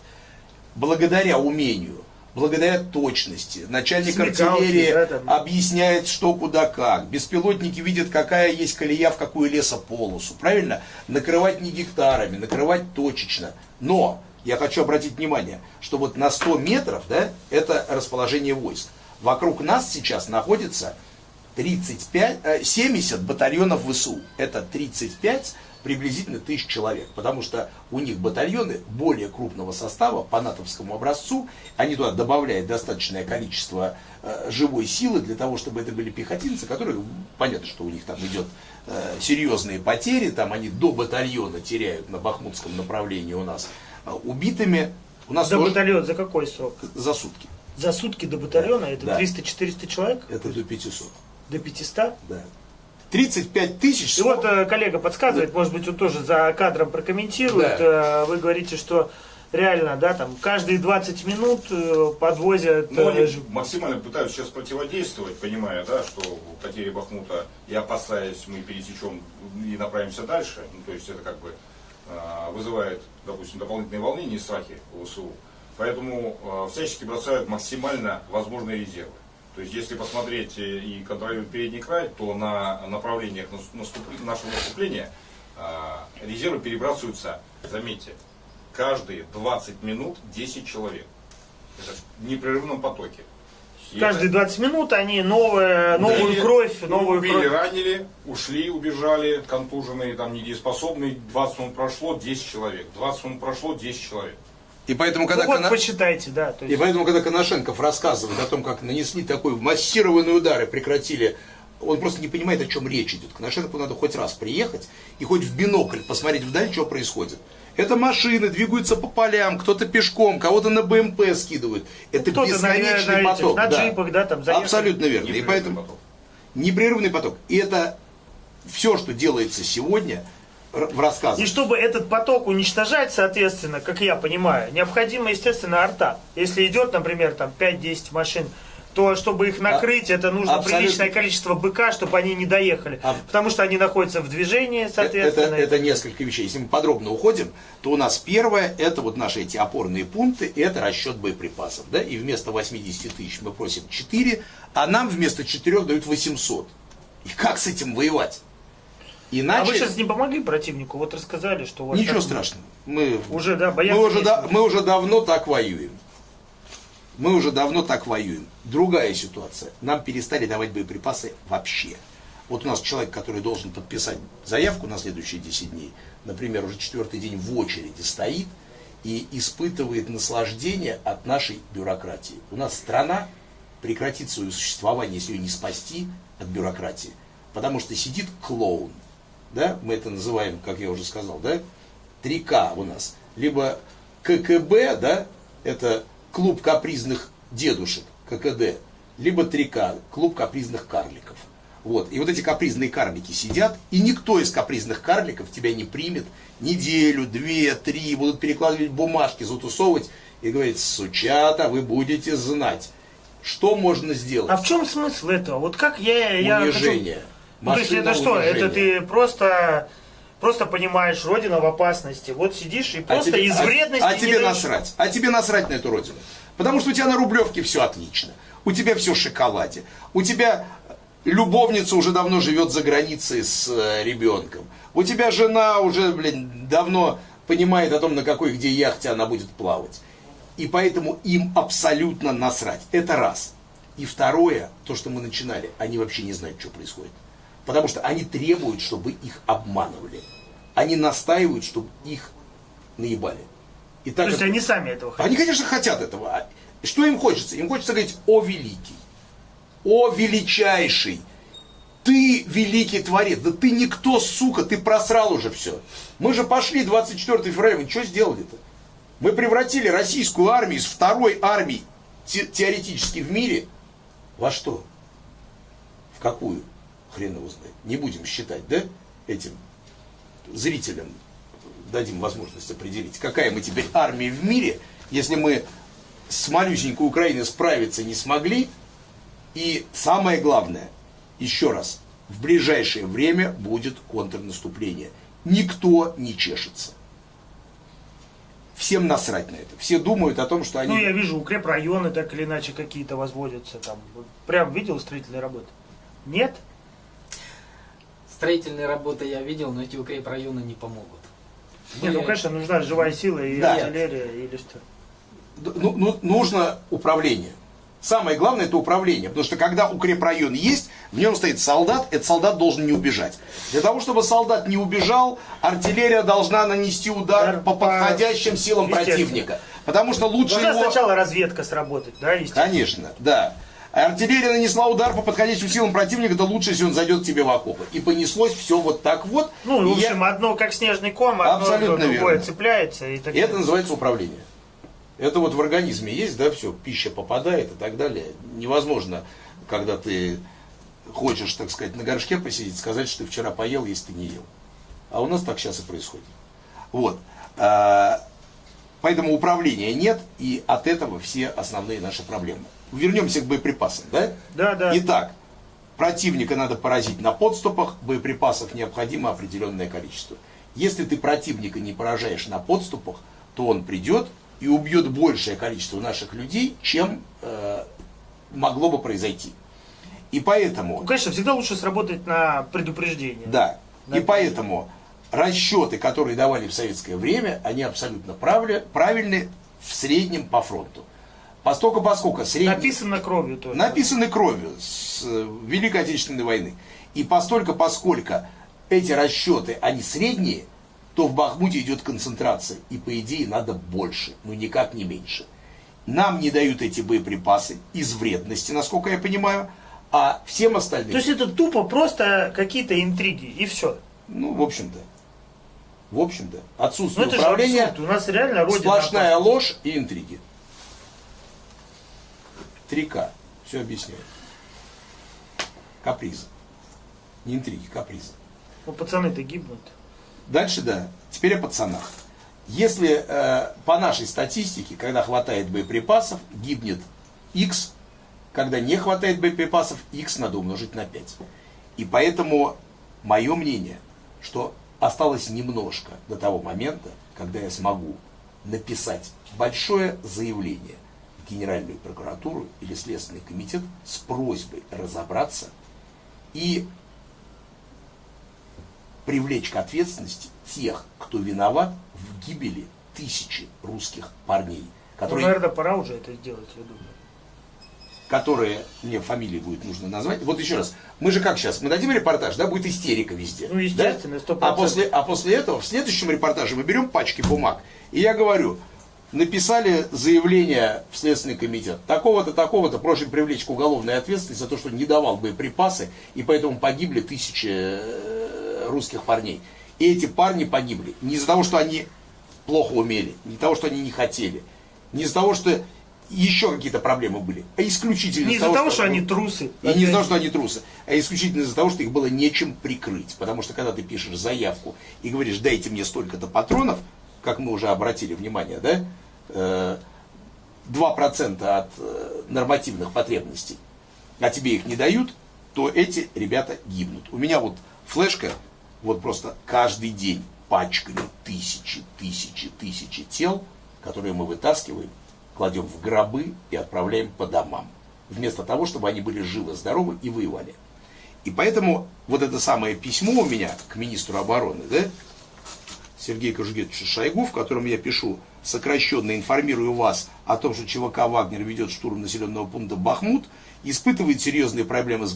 Благодаря умению, благодаря точности, начальник Смекалки, артиллерии да, там. объясняет, что, куда, как. Беспилотники видят, какая есть колея, в какую лесополосу. Правильно? Накрывать не гектарами, накрывать точечно. Но я хочу обратить внимание, что вот на 100 метров, да, это расположение войск. Вокруг нас сейчас находится 35, 70 э, батальонов ВСУ. Это 35 приблизительно тысяч человек, потому что у них батальоны более крупного состава по натовскому образцу, они туда добавляют достаточное количество э, живой силы для того, чтобы это были пехотинцы, которые, понятно, что у них там идет э, серьезные потери, там они до батальона теряют на бахмутском направлении у нас э, убитыми. У нас за тоже... батальон за какой срок? За сутки. За сутки до батальона да, это да. 300-400 человек? Это до 500. До 500? Да. 35 тысяч. И вот э, коллега подсказывает, да. может быть, он тоже за кадром прокомментирует. Да. Э, вы говорите, что реально, да, там каждые 20 минут э, подвозят... Ну, они максимально пытаются сейчас противодействовать, понимая, да, что потери Бахмута и опасаясь, мы пересечем и направимся дальше. Ну, то есть это как бы вызывает, допустим, дополнительные волнения и страхи у ВСУ. Поэтому э, всячески бросают максимально возможные резервы. То есть, если посмотреть э, и контролировать передний край, то на направлениях нашего наступления э, резервы перебрасываются, заметьте, каждые 20 минут 10 человек. Это в непрерывном потоке. И Каждые 20 минут они новые, новую убили, кровь, новую убили, кровь. ранили, ушли, убежали, контуженные, там недееспособные. 20 минут прошло, 10 человек. 20 минут прошло, 10 человек. И поэтому, когда ну, вот Коно... почитайте, да. То есть... И поэтому, когда Коношенков рассказывает о том, как нанесли такой массированный удар и прекратили, он просто не понимает, о чем речь идет. Коношенкову надо хоть раз приехать и хоть в бинокль посмотреть вдаль, что происходит. Это машины двигаются по полям, кто-то пешком, кого-то на БМП скидывают. Это ну, бесконечный на, поток. На да. джипах, да, там заехали. Абсолютно верно. Непрерывный и поэтому поток. непрерывный поток. И это все, что делается сегодня – в рассказах. И чтобы этот поток уничтожать, соответственно, как я понимаю, необходимо, естественно, арта. Если идет, например, там 5-10 машин, то чтобы их накрыть, а, это нужно абсолютно. приличное количество БК, чтобы они не доехали. А, потому что они находятся в движении, э, соответственно. Это, это несколько вещей. Если мы подробно уходим, то у нас первое, это вот наши эти опорные пункты, это расчет боеприпасов. Да? И вместо 80 тысяч мы просим 4, а нам вместо 4 дают 800. И как с этим воевать? Иначе... А вы сейчас не помогли противнику? Вот рассказали, что у вас Ничего так... страшного. Мы уже, да, мы уже, да, мы уже давно так воюем. Мы уже давно так воюем. Другая ситуация. Нам перестали давать боеприпасы вообще. Вот у нас человек, который должен подписать заявку на следующие 10 дней, например, уже четвертый день в очереди стоит и испытывает наслаждение от нашей бюрократии. У нас страна прекратит свое существование, если ее не спасти от бюрократии. Потому что сидит клоун, да, мы это называем, как я уже сказал, да, 3К у нас. Либо ККБ, да, это клуб капризных дедушек, ККД, либо 3К, клуб капризных карликов. Вот. И вот эти капризные карлики сидят, и никто из капризных карликов тебя не примет неделю, две, три, будут перекладывать бумажки, затусовывать и говорить, сучата, вы будете знать, что можно сделать. А в чем смысл этого? Вот как я... я Унижение. Хочу... Ну, то есть это что? Это ты просто просто понимаешь, родина в опасности. Вот сидишь и а просто а тебе, из вредности. А, а тебе даешь... насрать. А тебе насрать на эту родину. Потому что у тебя на Рублевке все отлично. У тебя все в шоколаде. У тебя любовница уже давно живет за границей с э, ребенком. У тебя жена уже, блин, давно понимает о том, на какой где яхте она будет плавать. И поэтому им абсолютно насрать. Это раз. И второе, то, что мы начинали, они вообще не знают, что происходит. Потому что они требуют, чтобы их обманывали. Они настаивают, чтобы их наебали. И так То есть как... они сами этого хотят? Они, конечно, хотят этого. А что им хочется? Им хочется говорить «О великий», «О величайший», ты великий творец, да ты никто, сука, ты просрал уже все. Мы же пошли 24 февраля, мы что сделали-то? Мы превратили российскую армию из второй армии те теоретически в мире во что? В какую? Хрен его знает. Не будем считать, да, этим зрителям дадим возможность определить, какая мы теперь армия в мире, если мы с малюсенькой Украиной справиться не смогли. И самое главное, еще раз, в ближайшее время будет контрнаступление. Никто не чешется. Всем насрать на это. Все думают о том, что они... Ну, я вижу, укрепрайоны так или иначе какие-то возводятся там. Прям видел строительные работы? Нет? Строительные работы я видел, но эти укрепрайоны не помогут. Нет, ну, конечно, нужна живая сила и да. артиллерия или что. Ну, ну, нужно управление. Самое главное это управление, потому что когда укрепрайон есть, в нем стоит солдат, этот солдат должен не убежать. Для того, чтобы солдат не убежал, артиллерия должна нанести удар, по подходящим силам противника. Потому что лучше Должна его... сначала разведка сработать, да, Конечно, да. Артиллерия нанесла удар по подходящим силам противника, это лучше, если он зайдет к тебе в окопы. И понеслось все вот так вот. Ну, в общем, я... одно как снежный ком, одно Абсолютно другое верно. цепляется. И, так это называется управление. Это вот в организме есть, да, все, пища попадает и так далее. Невозможно, когда ты хочешь, так сказать, на горшке посидеть, сказать, что ты вчера поел, если ты не ел. А у нас так сейчас и происходит. Вот. А, поэтому управления нет, и от этого все основные наши проблемы вернемся к боеприпасам, да? Да, да. Итак, противника надо поразить на подступах, боеприпасов необходимо определенное количество. Если ты противника не поражаешь на подступах, то он придет, и убьет большее количество наших людей, чем э, могло бы произойти. И поэтому... Ну, конечно, всегда лучше сработать на предупреждение. Да. И поэтому расчеты, которые давали в советское время, они абсолютно правильны в среднем по фронту. Поскольку, поскольку средний... Написано кровью тоже. Написаны кровью с э, Великой Отечественной войны. И постолько, поскольку эти расчеты, они средние, то в Бахмуте идет концентрация. И по идее надо больше, но никак не меньше. Нам не дают эти боеприпасы из вредности, насколько я понимаю, а всем остальным... То есть это тупо просто какие-то интриги и все? Ну, в общем-то. В общем-то. Отсутствие ну, управления, У нас реально сплошная ложь и интриги. 3К. Все объясняю. Капризы. Не интриги, капризы. Ну, пацаны-то гибнут. Дальше, да. Теперь о пацанах. Если э, по нашей статистике, когда хватает боеприпасов, гибнет X, когда не хватает боеприпасов, X надо умножить на 5. И поэтому мое мнение, что осталось немножко до того момента, когда я смогу написать большое заявление Генеральную прокуратуру или Следственный комитет с просьбой разобраться и привлечь к ответственности тех, кто виноват в гибели тысячи русских парней. Которые, ну, наверное, пора уже это сделать, я думаю. Которые, мне фамилии будет нужно назвать. Вот еще раз, мы же как сейчас, мы дадим репортаж, да, будет истерика везде. Ну, естественно, да? А после, а после этого, в следующем репортаже мы берем пачки бумаг, и я говорю, написали заявление в Следственный комитет, такого-то, такого-то, просим привлечь к уголовной ответственности за то, что не давал боеприпасы, и поэтому погибли тысячи э, русских парней. И эти парни погибли не из-за того, что они плохо умели, не из-за того, что они не хотели, не из-за того, что еще какие-то проблемы были, а исключительно не из-за того, что, что они трусы. И не из-за того, что они трусы, а исключительно из-за того, что их было нечем прикрыть. Потому что когда ты пишешь заявку и говоришь, дайте мне столько-то патронов, как мы уже обратили внимание, да, 2% э, от э, нормативных потребностей, а тебе их не дают, то эти ребята гибнут. У меня вот флешка вот просто каждый день пачками тысячи, тысячи, тысячи тел, которые мы вытаскиваем, кладем в гробы и отправляем по домам. Вместо того, чтобы они были живы, здоровы и воевали. И поэтому вот это самое письмо у меня к министру обороны, да, Сергею Кожугетовичу Шойгу, в котором я пишу, сокращенно информирую вас о том, что ЧВК «Вагнер» ведет штурм населенного пункта Бахмут, испытывает серьезные проблемы с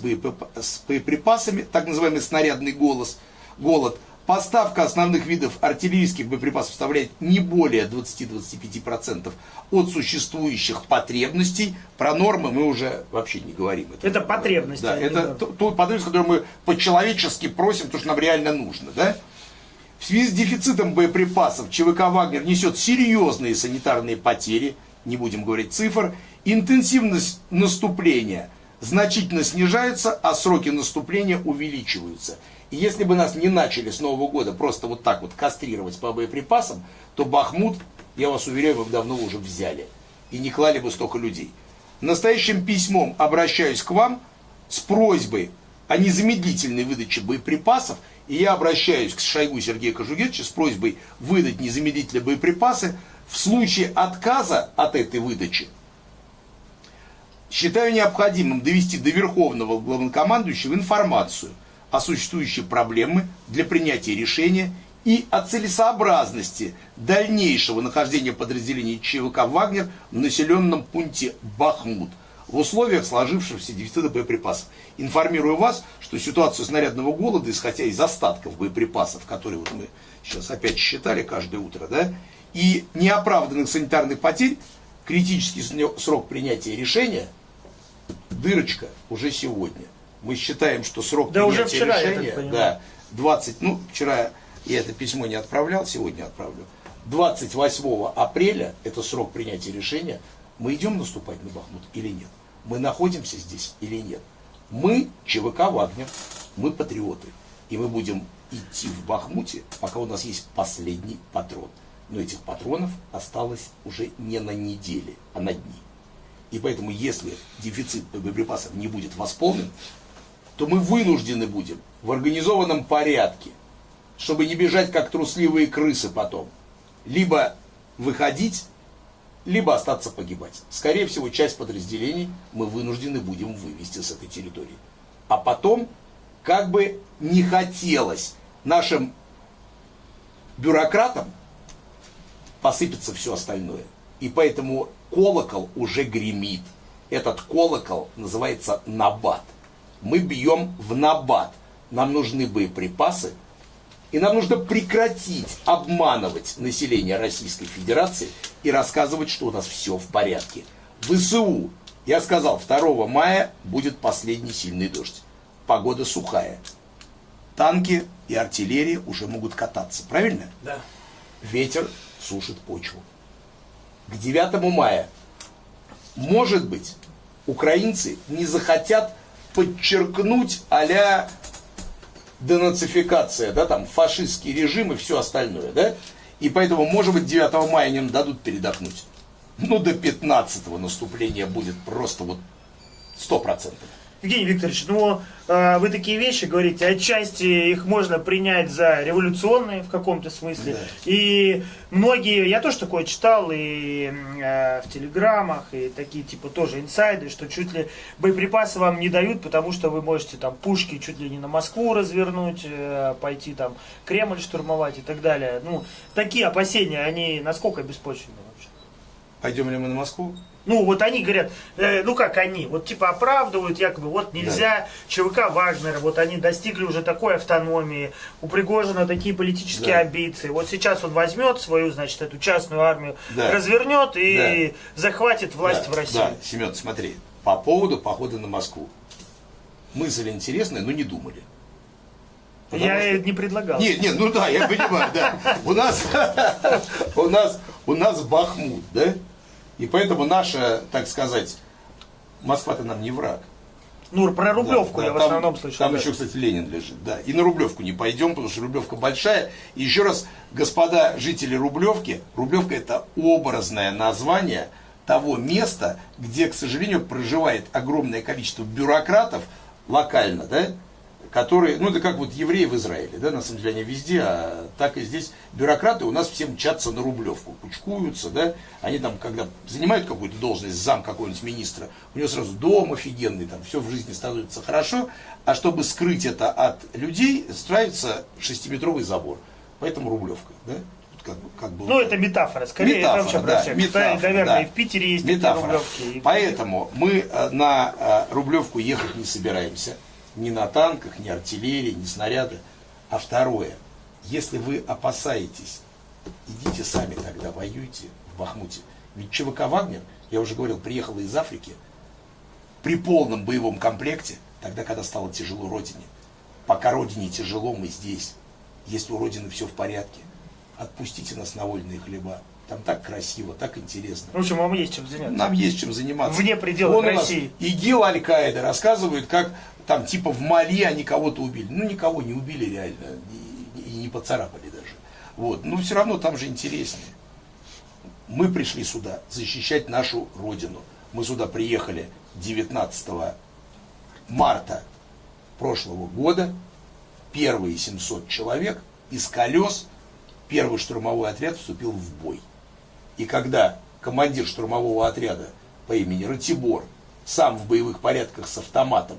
боеприпасами, так называемый снарядный голос – голод. Поставка основных видов артиллерийских боеприпасов составляет не более 20-25% от существующих потребностей. Про нормы мы уже вообще не говорим. Это, это потребности. Да, это то, то потребность, которую мы по-человечески просим, то, что нам реально нужно. Да? В связи с дефицитом боеприпасов ЧВК «Вагнер» несет серьезные санитарные потери, не будем говорить цифр, интенсивность наступления значительно снижается, а сроки наступления увеличиваются. И если бы нас не начали с Нового года просто вот так вот кастрировать по боеприпасам, то Бахмут, я вас уверяю, мы бы давно уже взяли. И не клали бы столько людей. Настоящим письмом обращаюсь к вам с просьбой о незамедлительной выдаче боеприпасов. И я обращаюсь к Шойгу Сергею Кожугетовичу с просьбой выдать незамедлительные боеприпасы. В случае отказа от этой выдачи считаю необходимым довести до Верховного Главнокомандующего информацию – о существующей проблеме для принятия решения и о целесообразности дальнейшего нахождения подразделений ЧВК «Вагнер» в населенном пункте Бахмут в условиях сложившегося дефицита боеприпасов. Информирую вас, что ситуацию снарядного голода, исходя из остатков боеприпасов, которые вот мы сейчас опять считали каждое утро, да, и неоправданных санитарных потерь, критический срок принятия решения, дырочка уже сегодня – мы считаем, что срок да принятия уже вчера, решения, да, 20, ну, вчера я это письмо не отправлял, сегодня отправлю. 28 апреля, это срок принятия решения, мы идем наступать на Бахмут или нет? Мы находимся здесь или нет? Мы ЧВК «Вагнер», мы патриоты. И мы будем идти в Бахмуте, пока у нас есть последний патрон. Но этих патронов осталось уже не на неделе, а на дни. И поэтому, если дефицит боеприпасов не будет восполнен, то мы вынуждены будем в организованном порядке, чтобы не бежать как трусливые крысы потом, либо выходить либо остаться погибать. Скорее всего, часть подразделений мы вынуждены будем вывести с этой территории. А потом, как бы не хотелось нашим бюрократам, посыпется все остальное. И поэтому колокол уже гремит. Этот колокол называется набат. Мы бьем в набат. Нам нужны боеприпасы, и нам нужно прекратить обманывать население Российской Федерации и рассказывать, что у нас все в порядке. В ВСУ, я сказал, 2 мая будет последний сильный дождь. Погода сухая. Танки и артиллерия уже могут кататься, правильно? Да. Ветер сушит почву. К 9 мая, может быть, украинцы не захотят подчеркнуть а денацификация, да, там фашистский режим и все остальное, да? И поэтому, может быть, 9 мая им дадут передохнуть. Ну, до 15 наступления будет просто вот 100%. Евгений Викторович, ну э, вы такие вещи говорите, отчасти их можно принять за революционные в каком-то смысле. Да. И многие, я тоже такое читал и э, в телеграммах, и такие типа тоже инсайды, что чуть ли боеприпасы вам не дают, потому что вы можете там пушки чуть ли не на Москву развернуть, э, пойти там Кремль штурмовать и так далее. Ну, такие опасения, они насколько беспочвенны вообще? Пойдем ли мы на Москву? Ну, вот они говорят, э, ну как они, вот типа оправдывают, якобы, вот нельзя, да. ЧВК Вагнера, вот они достигли уже такой автономии, у Пригожина такие политические да. амбиции. Вот сейчас он возьмет свою, значит, эту частную армию, да. развернет и да. захватит власть да. в России. Да, Семен, смотри, по поводу похода на Москву. Мысль интересная, но не думали. Потому я что... не предлагал. Нет, нет, ну да, я понимаю, да. У нас, у нас, у нас Бахмут, да? И поэтому наша, так сказать, Москва-то нам не враг. Ну, про Рублевку да, я да, в основном там, слышал. Там да. еще, кстати, Ленин лежит, да. И на Рублевку не пойдем, потому что Рублевка большая. И еще раз, господа жители Рублевки, Рублевка это образное название того места, где, к сожалению, проживает огромное количество бюрократов локально, да, которые, ну это как вот евреи в Израиле, да, на самом деле они везде, а так и здесь бюрократы у нас все мчатся на рублевку, кучкуются, да, они там, когда занимают какую-то должность, зам какого-нибудь министра, у него сразу дом офигенный, там все в жизни становится хорошо, а чтобы скрыть это от людей, строится шестиметровый забор, поэтому рублевка, да. Как как бы, ну, это метафора, скорее, метафора, это вообще да. Метафора, Наверное, да. и в Питере есть метафора. рублевки. Поэтому мы э, на э, Рублевку ехать не собираемся ни на танках, ни артиллерии, ни снаряды. А второе, если вы опасаетесь, идите сами тогда воюйте в Бахмуте. Ведь ЧВК «Вагнер», я уже говорил, приехала из Африки при полном боевом комплекте, тогда, когда стало тяжело Родине. Пока Родине тяжело, мы здесь. Если у Родины все в порядке, отпустите нас на вольные хлеба. Там так красиво, так интересно. В общем, вам есть чем заняться. Нам есть чем заниматься. Вне пределов Вон России. ИГИЛ Аль-Каида рассказывают, как там типа в Мали они кого-то убили. Ну, никого не убили реально, и, и не поцарапали даже. Вот. Но все равно там же интереснее. Мы пришли сюда защищать нашу Родину. Мы сюда приехали 19 марта прошлого года. Первые 700 человек из колес первый штурмовой отряд вступил в бой. И когда командир штурмового отряда по имени Ратибор сам в боевых порядках с автоматом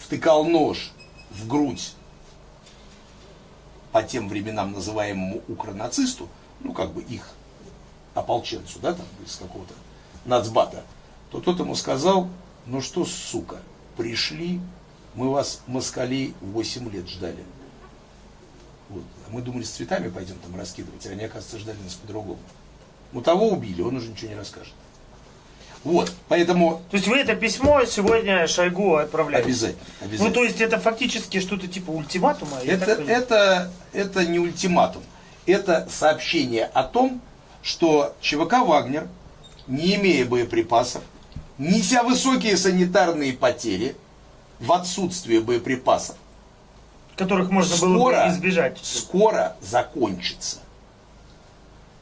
втыкал нож в грудь по тем временам называемому укронацисту, ну как бы их ополченцу, да, там из какого-то нацбата, то тот ему сказал, ну что, сука, пришли, мы вас, москалей, 8 лет ждали. Вот. А мы думали, с цветами пойдем там раскидывать, а они, оказывается, ждали нас по-другому. Ну того убили, он уже ничего не расскажет. Вот, поэтому... То есть вы это письмо сегодня Шойгу отправляете? Обязательно, обязательно. Ну, то есть это фактически что-то типа ультиматума? Это, это, это не ультиматум. Это сообщение о том, что ЧВК «Вагнер», не имея боеприпасов, неся высокие санитарные потери, в отсутствие боеприпасов, которых можно скоро, было бы избежать. Скоро закончится.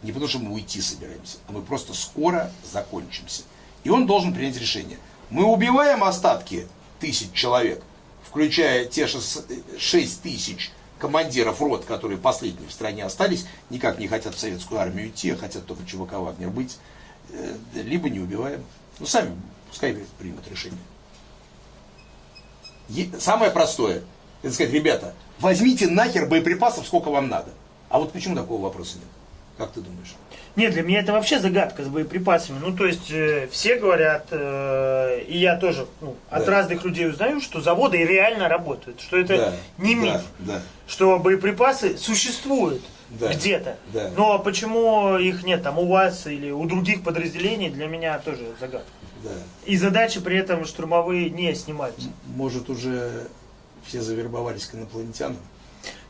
Не потому, что мы уйти собираемся, а мы просто скоро закончимся. И он должен принять решение. Мы убиваем остатки тысяч человек, включая те 6 тысяч командиров рот, которые последние в стране остались, никак не хотят в советскую армию идти, а хотят только ЧВК Вагнер быть. э, либо не убиваем. Ну, сами пускай примут решение. Самое простое, это сказать, ребята, возьмите нахер боеприпасов, сколько вам надо. А вот почему такого вопроса нет? Как ты думаешь? Нет, для меня это вообще загадка с боеприпасами. Ну, то есть, э, все говорят, э, и я тоже ну, от да. разных людей узнаю, что заводы реально работают, что это да. не миф, да. Да. что боеприпасы существуют да. где-то. Да. Но почему их нет там у вас или у других подразделений, для меня тоже загадка. Да. И задачи при этом штурмовые не снимаются. Может, уже все завербовались к инопланетянам?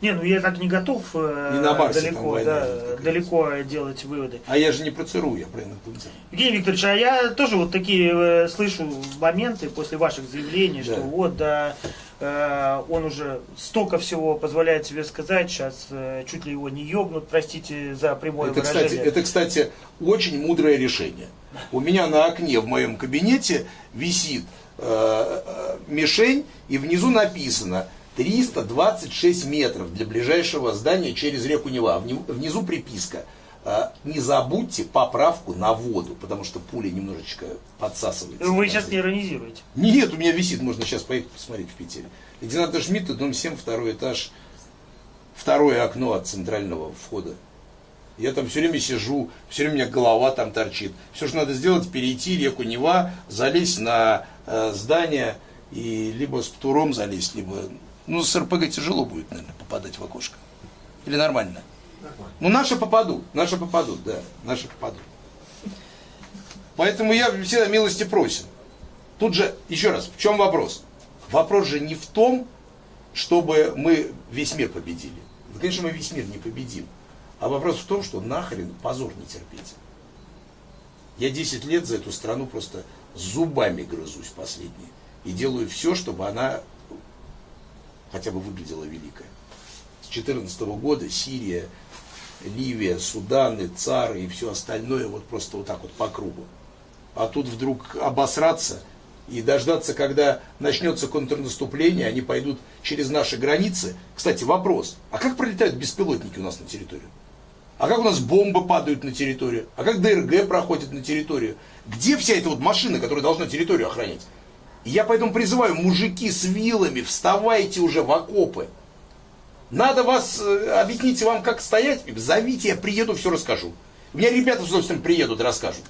Не, ну я так не готов э, не на Марсе, далеко, война, да, далеко делать выводы. А я же не про ЦРУ, я про инопланетян. Евгений Викторович, а я тоже вот такие э, слышу моменты после ваших заявлений, да. что вот, да, э, он уже столько всего позволяет себе сказать, сейчас э, чуть ли его не ёбнут, простите за прямое это, выражение. Кстати, это, кстати, очень мудрое решение. У меня на окне в моем кабинете висит э, э мишень, и внизу написано – 326 метров для ближайшего здания через реку Нева. Внизу приписка. А, не забудьте поправку на воду, потому что пуля немножечко подсасывается. Вы сейчас не иронизируете? Нет, у меня висит, можно сейчас поехать посмотреть в Питере. Лейтенант Шмидта, дом 7, второй этаж, второе окно от центрального входа. Я там все время сижу, все время у меня голова там торчит. Все, что надо сделать, перейти реку Нева, залезть на э, здание и либо с птуром залезть, либо ну, с РПГ тяжело будет, наверное, попадать в окошко. Или нормально? Нормально. Ну, наши попадут, наши попадут, да, наши попадут. Поэтому я всегда милости просим. Тут же, еще раз, в чем вопрос? Вопрос же не в том, чтобы мы весь мир победили. Да, конечно, мы весь мир не победим. А вопрос в том, что нахрен позор не терпеть. Я 10 лет за эту страну просто зубами грызусь последние. И делаю все, чтобы она хотя бы выглядела великая. С 2014 года Сирия, Ливия, Суданы, Цары и все остальное вот просто вот так вот по кругу. А тут вдруг обосраться и дождаться, когда начнется контрнаступление, они пойдут через наши границы. Кстати, вопрос, а как пролетают беспилотники у нас на территорию? А как у нас бомбы падают на территорию? А как ДРГ проходит на территорию? Где вся эта вот машина, которая должна территорию охранять? Я поэтому призываю, мужики с вилами, вставайте уже в окопы. Надо вас, э, объяснить вам, как стоять, зовите, я приеду, все расскажу. У меня ребята с удовольствием приедут, расскажут.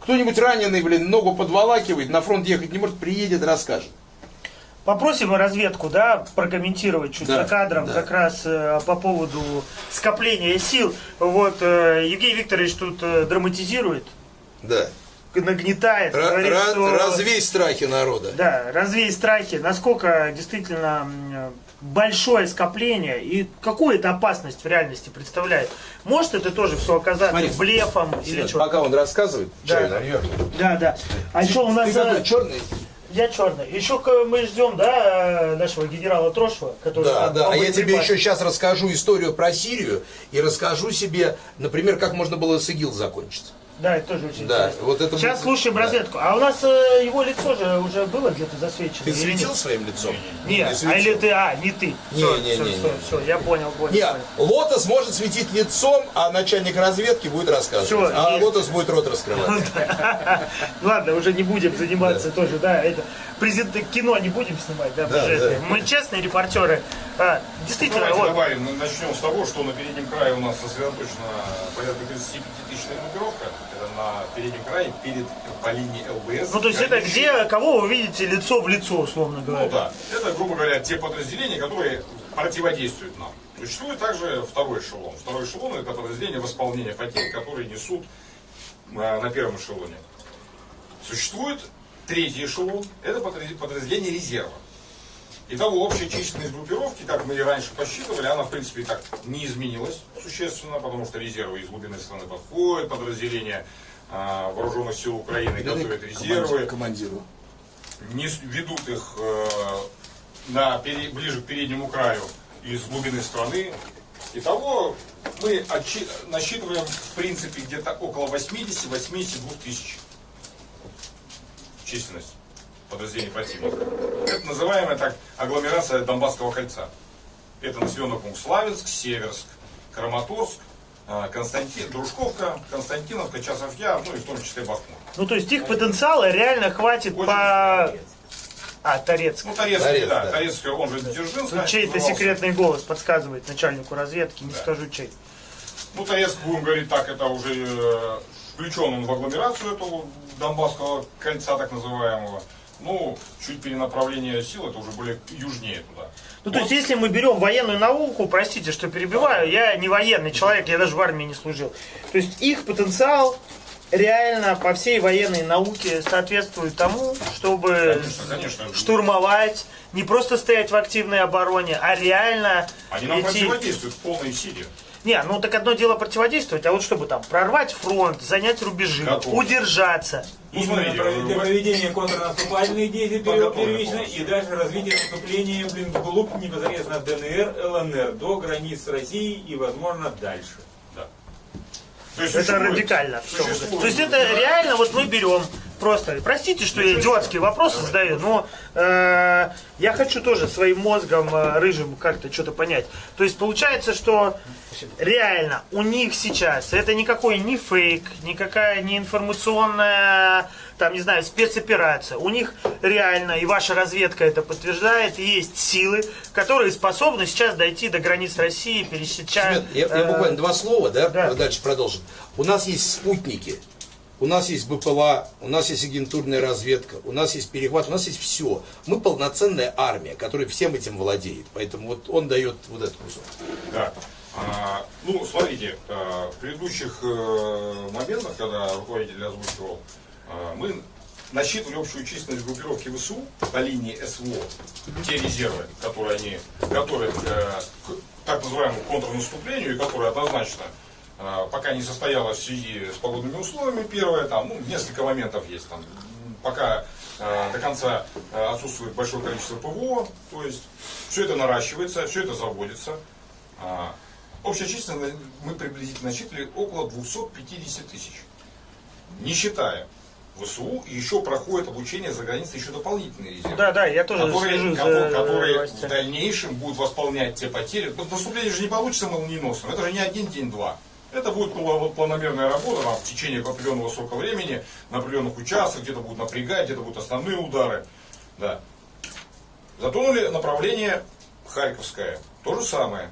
Кто-нибудь раненый, блин, ногу подволакивает, на фронт ехать не может, приедет, расскажет. Попросим разведку, да, прокомментировать чуть да, за кадром да. как раз э, по поводу скопления сил. Вот э, Евгений Викторович тут э, драматизирует. Да нагнетает. Р- говорит, раз, что, развей страхи народа. Да, развей страхи. Насколько действительно большое скопление и какую это опасность в реальности представляет. Может это тоже все оказаться Смотри, блефом или что? Пока он рассказывает, да. чай. Да, да. А еще у нас... Ты какой, черный? Я черный. Еще мы ждем, да, нашего генерала Трошева, который... Да, да. А я тебе еще сейчас расскажу историю про Сирию и расскажу себе, например, как можно было с ИГИЛ закончить. Да, это тоже очень да, интересно. Вот это Сейчас будет... слушаем да. разведку. А у нас э, его лицо же уже было где-то засвечено. Ты светил своим лицом? Нет, не а или ты, а, не ты. Не, все, не, все, не, все, не, все, я понял, понял. Нет, Лотос может светить лицом, а начальник разведки будет рассказывать. Все, а есть. Лотос будет рот раскрывать. Ладно, уже не будем заниматься тоже, да, это презент кино не будем снимать, да, да, да. Мы честные репортеры. А, действительно, Давайте вот. добавим, ну, начнем с того, что на переднем крае у нас сосредоточено порядка 35 тысяч группировка. Это на переднем крае перед по линии ЛБС. Ну, то есть это где, кого вы видите лицо в лицо, условно говоря? Ну да, это, грубо говоря, те подразделения, которые противодействуют нам. Существует также второй эшелон. Второй эшелон это подразделение восполнения потерь, которые несут а, на первом эшелоне. Существует Третий эшелон – это подразделение резерва. Итого общая численность группировки, как мы и раньше посчитывали, она в принципе так не изменилась существенно, потому что резервы из глубины страны подходят, подразделения а, вооруженных сил Украины готовят резервы. Командиру. Не ведут их э, на, ближе к переднему краю из глубины страны. Итого мы отчи, насчитываем в принципе где-то около 80-82 тысяч численность подразделений противника. Это называемая так агломерация Донбасского кольца. Это населенный пункт Славянск, Северск, Краматорск, а, Константин, Дружковка, Константиновка, Часов Яр, ну и в том числе Бахмут. Ну, то есть их потенциала реально хватит Очень по... А, Торецк. Ну, Торецкий, Торец, да, да. Торецкий, он же Дзержинск. Тут чей-то секретный голос подсказывает начальнику разведки, не Да. скажу чей. Ну, Торецк, будем говорить так, это уже э, включен он в агломерацию этого Донбасского кольца, так называемого. Ну, чуть перенаправление сил, это уже более южнее туда. Ну, то есть, если мы берем военную науку, простите, что перебиваю, я не военный человек, я даже в армии не служил. То есть, их потенциал реально по всей военной науке соответствует тому, чтобы Конечно, конечно. штурмовать, не просто стоять в активной обороне, а реально Они нам идти... противодействуют в полной силе. Не, ну так одно дело противодействовать, а вот чтобы там прорвать фронт, занять рубежи, Готово. удержаться. Ну, смотрите, про- для вы- проведения контрнаступательных действий первично и дальше развитие наступления блин, вглубь непосредственно ДНР, ЛНР, до границ с Россией и, возможно, дальше. Да. То есть Это существует- радикально. существует- То есть это реально, вот мы берем просто, простите, что я идиотские вопросы задаю, но э, я хочу тоже своим мозгом э, рыжим как-то что-то понять. То есть получается, что реально у них сейчас это никакой не фейк, никакая не информационная, там, не знаю, спецоперация. У них реально, и ваша разведка это подтверждает, есть силы, которые способны сейчас дойти до границ России, пересечать. Семен, я, я э, буквально два слова, да, да. дальше продолжим. У нас есть спутники, у нас есть БПЛА, у нас есть агентурная разведка, у нас есть перехват, у нас есть все. Мы полноценная армия, которая всем этим владеет. Поэтому вот он дает вот этот кусок. Да. А, ну, смотрите, а, в предыдущих э, моментах, когда руководитель озвучивал, а, мы насчитывали общую численность группировки ВСУ на линии СВО, те резервы, которые они готовят э, к так называемому контрнаступлению, и которые однозначно пока не состоялось в связи с погодными условиями. Первое, там, ну, несколько моментов есть там. Пока э, до конца э, отсутствует большое количество ПВО, то есть все это наращивается, все это заводится. А, Общая численность мы приблизительно насчитали около 250 тысяч. Не считая ВСУ, еще проходит обучение за границей еще дополнительные резервы. Да, да, я тоже которые, слежу за кото- которые в дальнейшем будут восполнять те потери. Наступление же не получится молниеносным. Это же не один день-два. Это будет пла- планомерная работа там, в течение определенного срока времени, на определенных участках, где-то будут напрягать, где-то будут основные удары. Да. Затонули направление Харьковское. То же самое.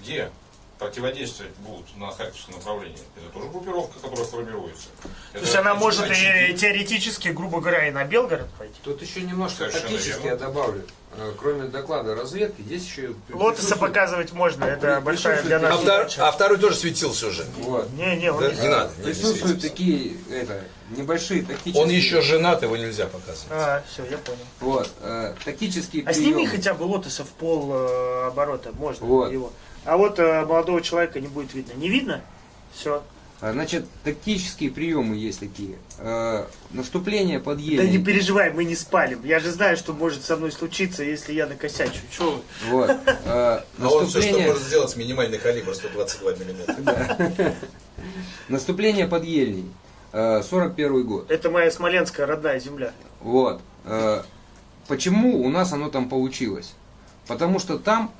Где противодействовать будут на Харьковском направлении? Это тоже группировка, которая формируется. То есть она может и теоретически, грубо говоря, и на Белгород пойти. Тут еще немножко Совершенно тактически верно. я добавлю. Э, Кроме доклада разведки, здесь еще... Лотоса показывать можно, это большая для присутствует- А, нас втор- а второй тоже светился уже. Вот. Не, не, он Да? не- Не надо. не Присутствуют светился. такие это, небольшие тактические... Он еще женат, его нельзя показывать. А, все, я понял. Вот, э, тактические А сними хотя бы лотоса в пол э, оборота, можно Вот. его. А вот э, молодого человека не будет видно. Не видно? Все. А, Значит, тактические приемы есть такие. Э, наступление под Да не переживай, мы не спалим. Я же знаю, что может со мной случиться, если я накосячу. Че вы? Вот. э, Но он все, что наступление, может сделать минимальный калибр 122 миллиметра. наступление под Ельней. Э, 41 год. Это моя смоленская родная земля. Вот. Почему у нас оно там получилось? Потому что там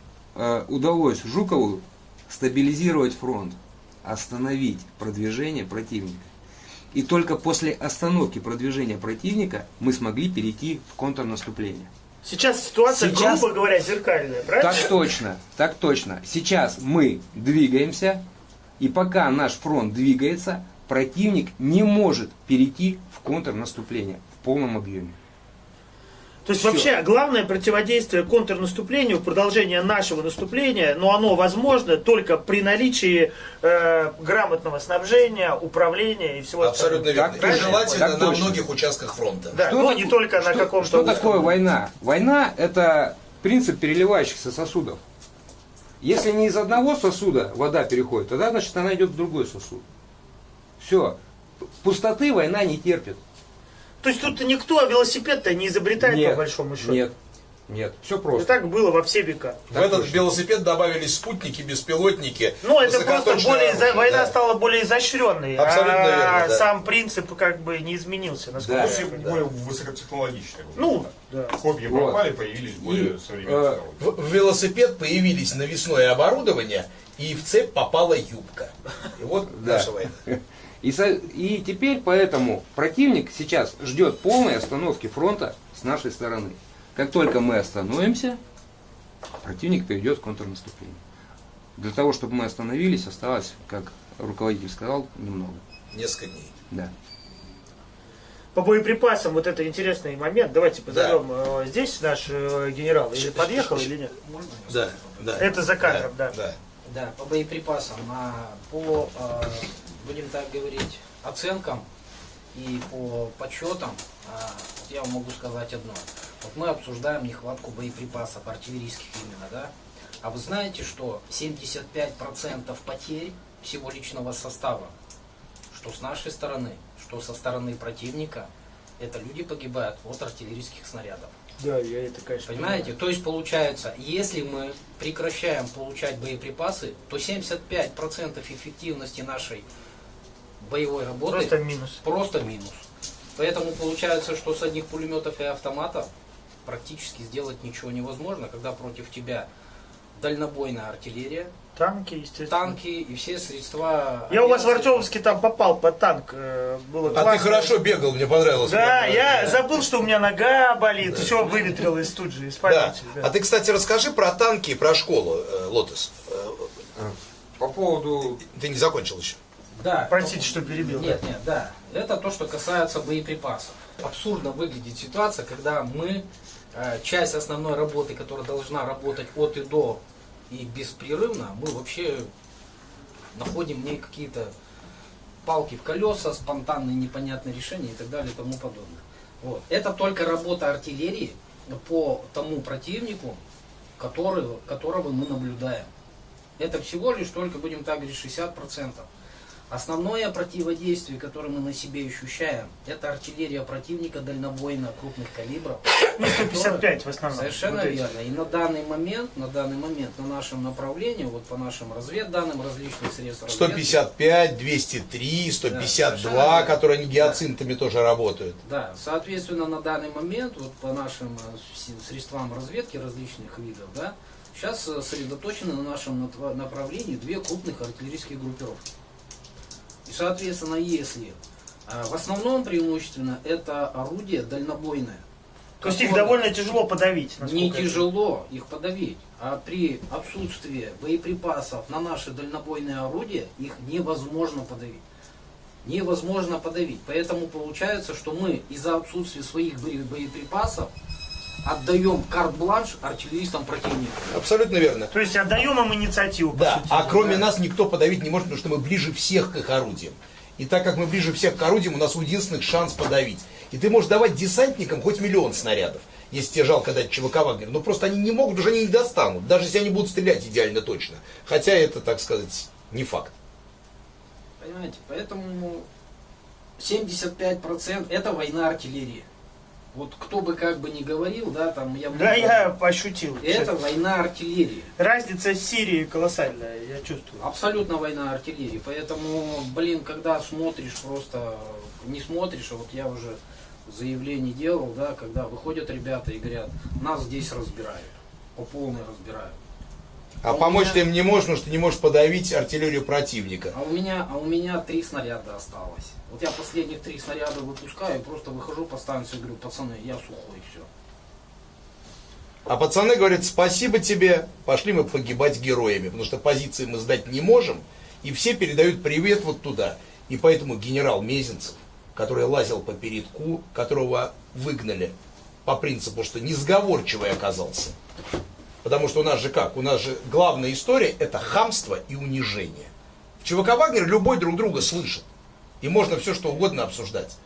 удалось Жукову стабилизировать фронт, остановить продвижение противника. И только после остановки продвижения противника мы смогли перейти в контрнаступление. Сейчас ситуация, Сейчас- грубо говоря, зеркальная, правильно? Так точно, так точно. Сейчас мы двигаемся, и пока наш фронт двигается, противник не может перейти в контрнаступление в полном объеме. То есть Всё. вообще главное противодействие контрнаступлению, продолжение нашего наступления, но оно возможно только при наличии э, грамотного снабжения, управления и всего Абсолютно остального. верно. И правильно? желательно Так на точно. многих участках фронта. Да, Что так- не только на что- каком-то Что узком. такое война? Война это принцип переливающихся сосудов. Если не из одного сосуда вода переходит, тогда значит она идет в другой сосуд. Все. Пустоты война не терпит. То есть тут никто велосипед-то не изобретает Нет, по большому счету. Нет. Нет, все И просто. так было во все века. В этот велосипед добавились спутники, беспилотники. Ну, это просто более, изо- оружие, война да. стала более изощренной, Абсолютно а верно, да. сам принцип как бы не изменился, насколько Да. понимаю. более высокотехнологичные. Ну, да. Копья Вот. пропали, появились более И, современные э. В, в велосипед появились навесное оборудование, и в цепь попала юбка. И вот Да. наша война. И, со- и теперь поэтому противник сейчас ждет полной остановки фронта с нашей стороны. Как только мы остановимся, противник перейдет в контрнаступление. Для того, чтобы мы остановились, осталось, как руководитель сказал, немного. Несколько дней. Да. По боеприпасам вот это интересный момент. Давайте позовем э, здесь наш э, генерал. Или подъехал, или нет? Да, да. Это за кадром, да. да. Да, по боеприпасам, а, по, э, будем так говорить, оценкам и по подсчетам, а, я вам могу сказать одно. Вот мы обсуждаем нехватку боеприпасов, артиллерийских именно, да? А вы знаете, что 75% потерь всего личного состава, что с нашей стороны, что со стороны противника, это люди погибают от артиллерийских снарядов. Да, я это, конечно, Понимаете? То есть получается, если мы прекращаем получать боеприпасы, то 75% эффективности нашей боевой работы Просто минус. просто минус. Поэтому получается, что с одних пулеметов и автоматов практически сделать ничего невозможно, когда против тебя дальнобойная артиллерия, Танки, естественно. танки и все средства. Я у вас в. Артемовске там попал под танк. э, Было А ты классно. хорошо бегал, мне понравилось. Да, Прям, я да. забыл, что у меня нога болит. Все выветрилось тут же из Да. памяти. да. А ты, кстати, расскажи про танки и про школу, э, Лотос. Э, По поводу Ты не закончил еще. Да. Простите, что перебил. Нет, нет, да. Это то, что касается боеприпасов. Абсурдно выглядит ситуация, когда мы э, часть основной работы, которая должна работать от и до и беспрерывно, мы вообще находим в ней какие-то палки в колеса, спонтанные непонятные решения и так далее и тому подобное. Вот. Это только работа артиллерии по тому противнику, который, которого мы наблюдаем. Это всего лишь только, будем так говорить, 60%. Основное противодействие, которое мы на себе ощущаем, это артиллерия противника дальнобойно крупных калибров. Ну, 155 в основном. Совершенно Вот верно. И на данный момент, на данный момент на нашем направлении, вот по нашим разведданным различных средств разведки, 155, 203, 152, совершенно которые они гиацинтами тоже работают. Да, соответственно, на данный момент, вот по нашим э, средствам разведки различных видов, да, сейчас э, сосредоточены на нашем направлении две крупных артиллерийские группировки. И, соответственно, если э, в основном преимущественно это орудие дальнобойное. То есть их довольно тяжело подавить. не тяжело их подавить, а при отсутствии боеприпасов на наши дальнобойные орудия их невозможно подавить. Невозможно подавить. Поэтому получается, что мы из-за отсутствия своих бое- боеприпасов отдаем карт-бланш артиллеристам противника. Абсолютно верно. То есть отдаем им инициативу, Да, сути а кроме да. нас никто подавить не может, потому что мы ближе всех к их орудиям. И так как мы ближе всех к орудиям, у нас у единственных шанс подавить. И ты можешь давать десантникам хоть миллион снарядов, если тебе жалко дать ЧВК Вагнер. Но просто они не могут, уже они не достанут, даже если они будут стрелять идеально точно. Хотя это, так сказать, не факт. Понимаете? Поэтому 75% это война артиллерии. Вот кто бы как бы ни говорил, да, там я... Да, я пощутил. Это война артиллерии. Разница с Сирией колоссальная, я чувствую. Абсолютно война артиллерии. Поэтому, блин, когда смотришь, просто не смотришь, а вот я уже заявление делал, да, когда выходят ребята и говорят, нас здесь разбирают, по полной разбирают. А А помочь меня- ты им не можешь, потому что ты не можешь подавить артиллерию противника. А у меня, а у меня три снаряда осталось. Вот я последних три снаряда выпускаю, просто выхожу по станции говорю, пацаны, я сухой, все. А пацаны говорят, спасибо тебе, пошли мы погибать героями, потому что позиции мы сдать не можем, и все передают привет вот туда. И поэтому генерал Мезенцев, который лазил по передку, которого выгнали по принципу, что несговорчивый оказался. Потому что у нас же как? У нас же главная история это хамство и унижение. В ЧВК Вагнер любой друг друга слышит. И можно все что угодно обсуждать.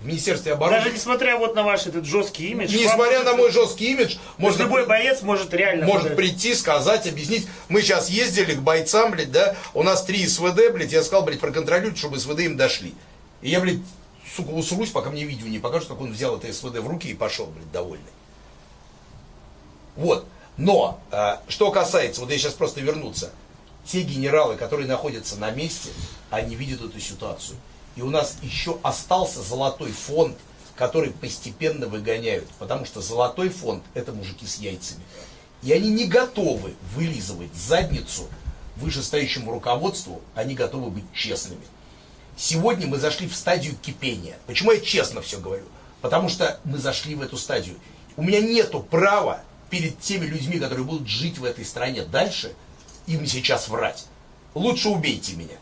В Министерстве обороны. Даже несмотря вот на ваш этот жесткий имидж. Несмотря на мой жесткий имидж, можно любой боец может реально... может подать. прийти, сказать, объяснить. Мы сейчас ездили к бойцам, блядь, да, у нас три СВД, блядь, я сказал, блядь, проконтролируйте, чтобы СВД им дошли. И я, блядь, сука, усрусь, пока мне видео не покажут, как он взял это СВД в руки и пошел, блядь, довольный. Вот. Но, э, что касается, вот я сейчас просто вернуться, те генералы, которые находятся на месте, они видят эту ситуацию. И у нас еще остался золотой фонд, который постепенно выгоняют. Потому что золотой фонд – это мужики с яйцами. И они не готовы вылизывать задницу вышестоящему руководству, они готовы быть честными. Сегодня мы зашли в стадию кипения. Почему я честно все говорю? Потому что мы зашли в эту стадию. У меня нету права перед теми людьми, которые будут жить в этой стране дальше, им сейчас врать. Лучше убейте меня.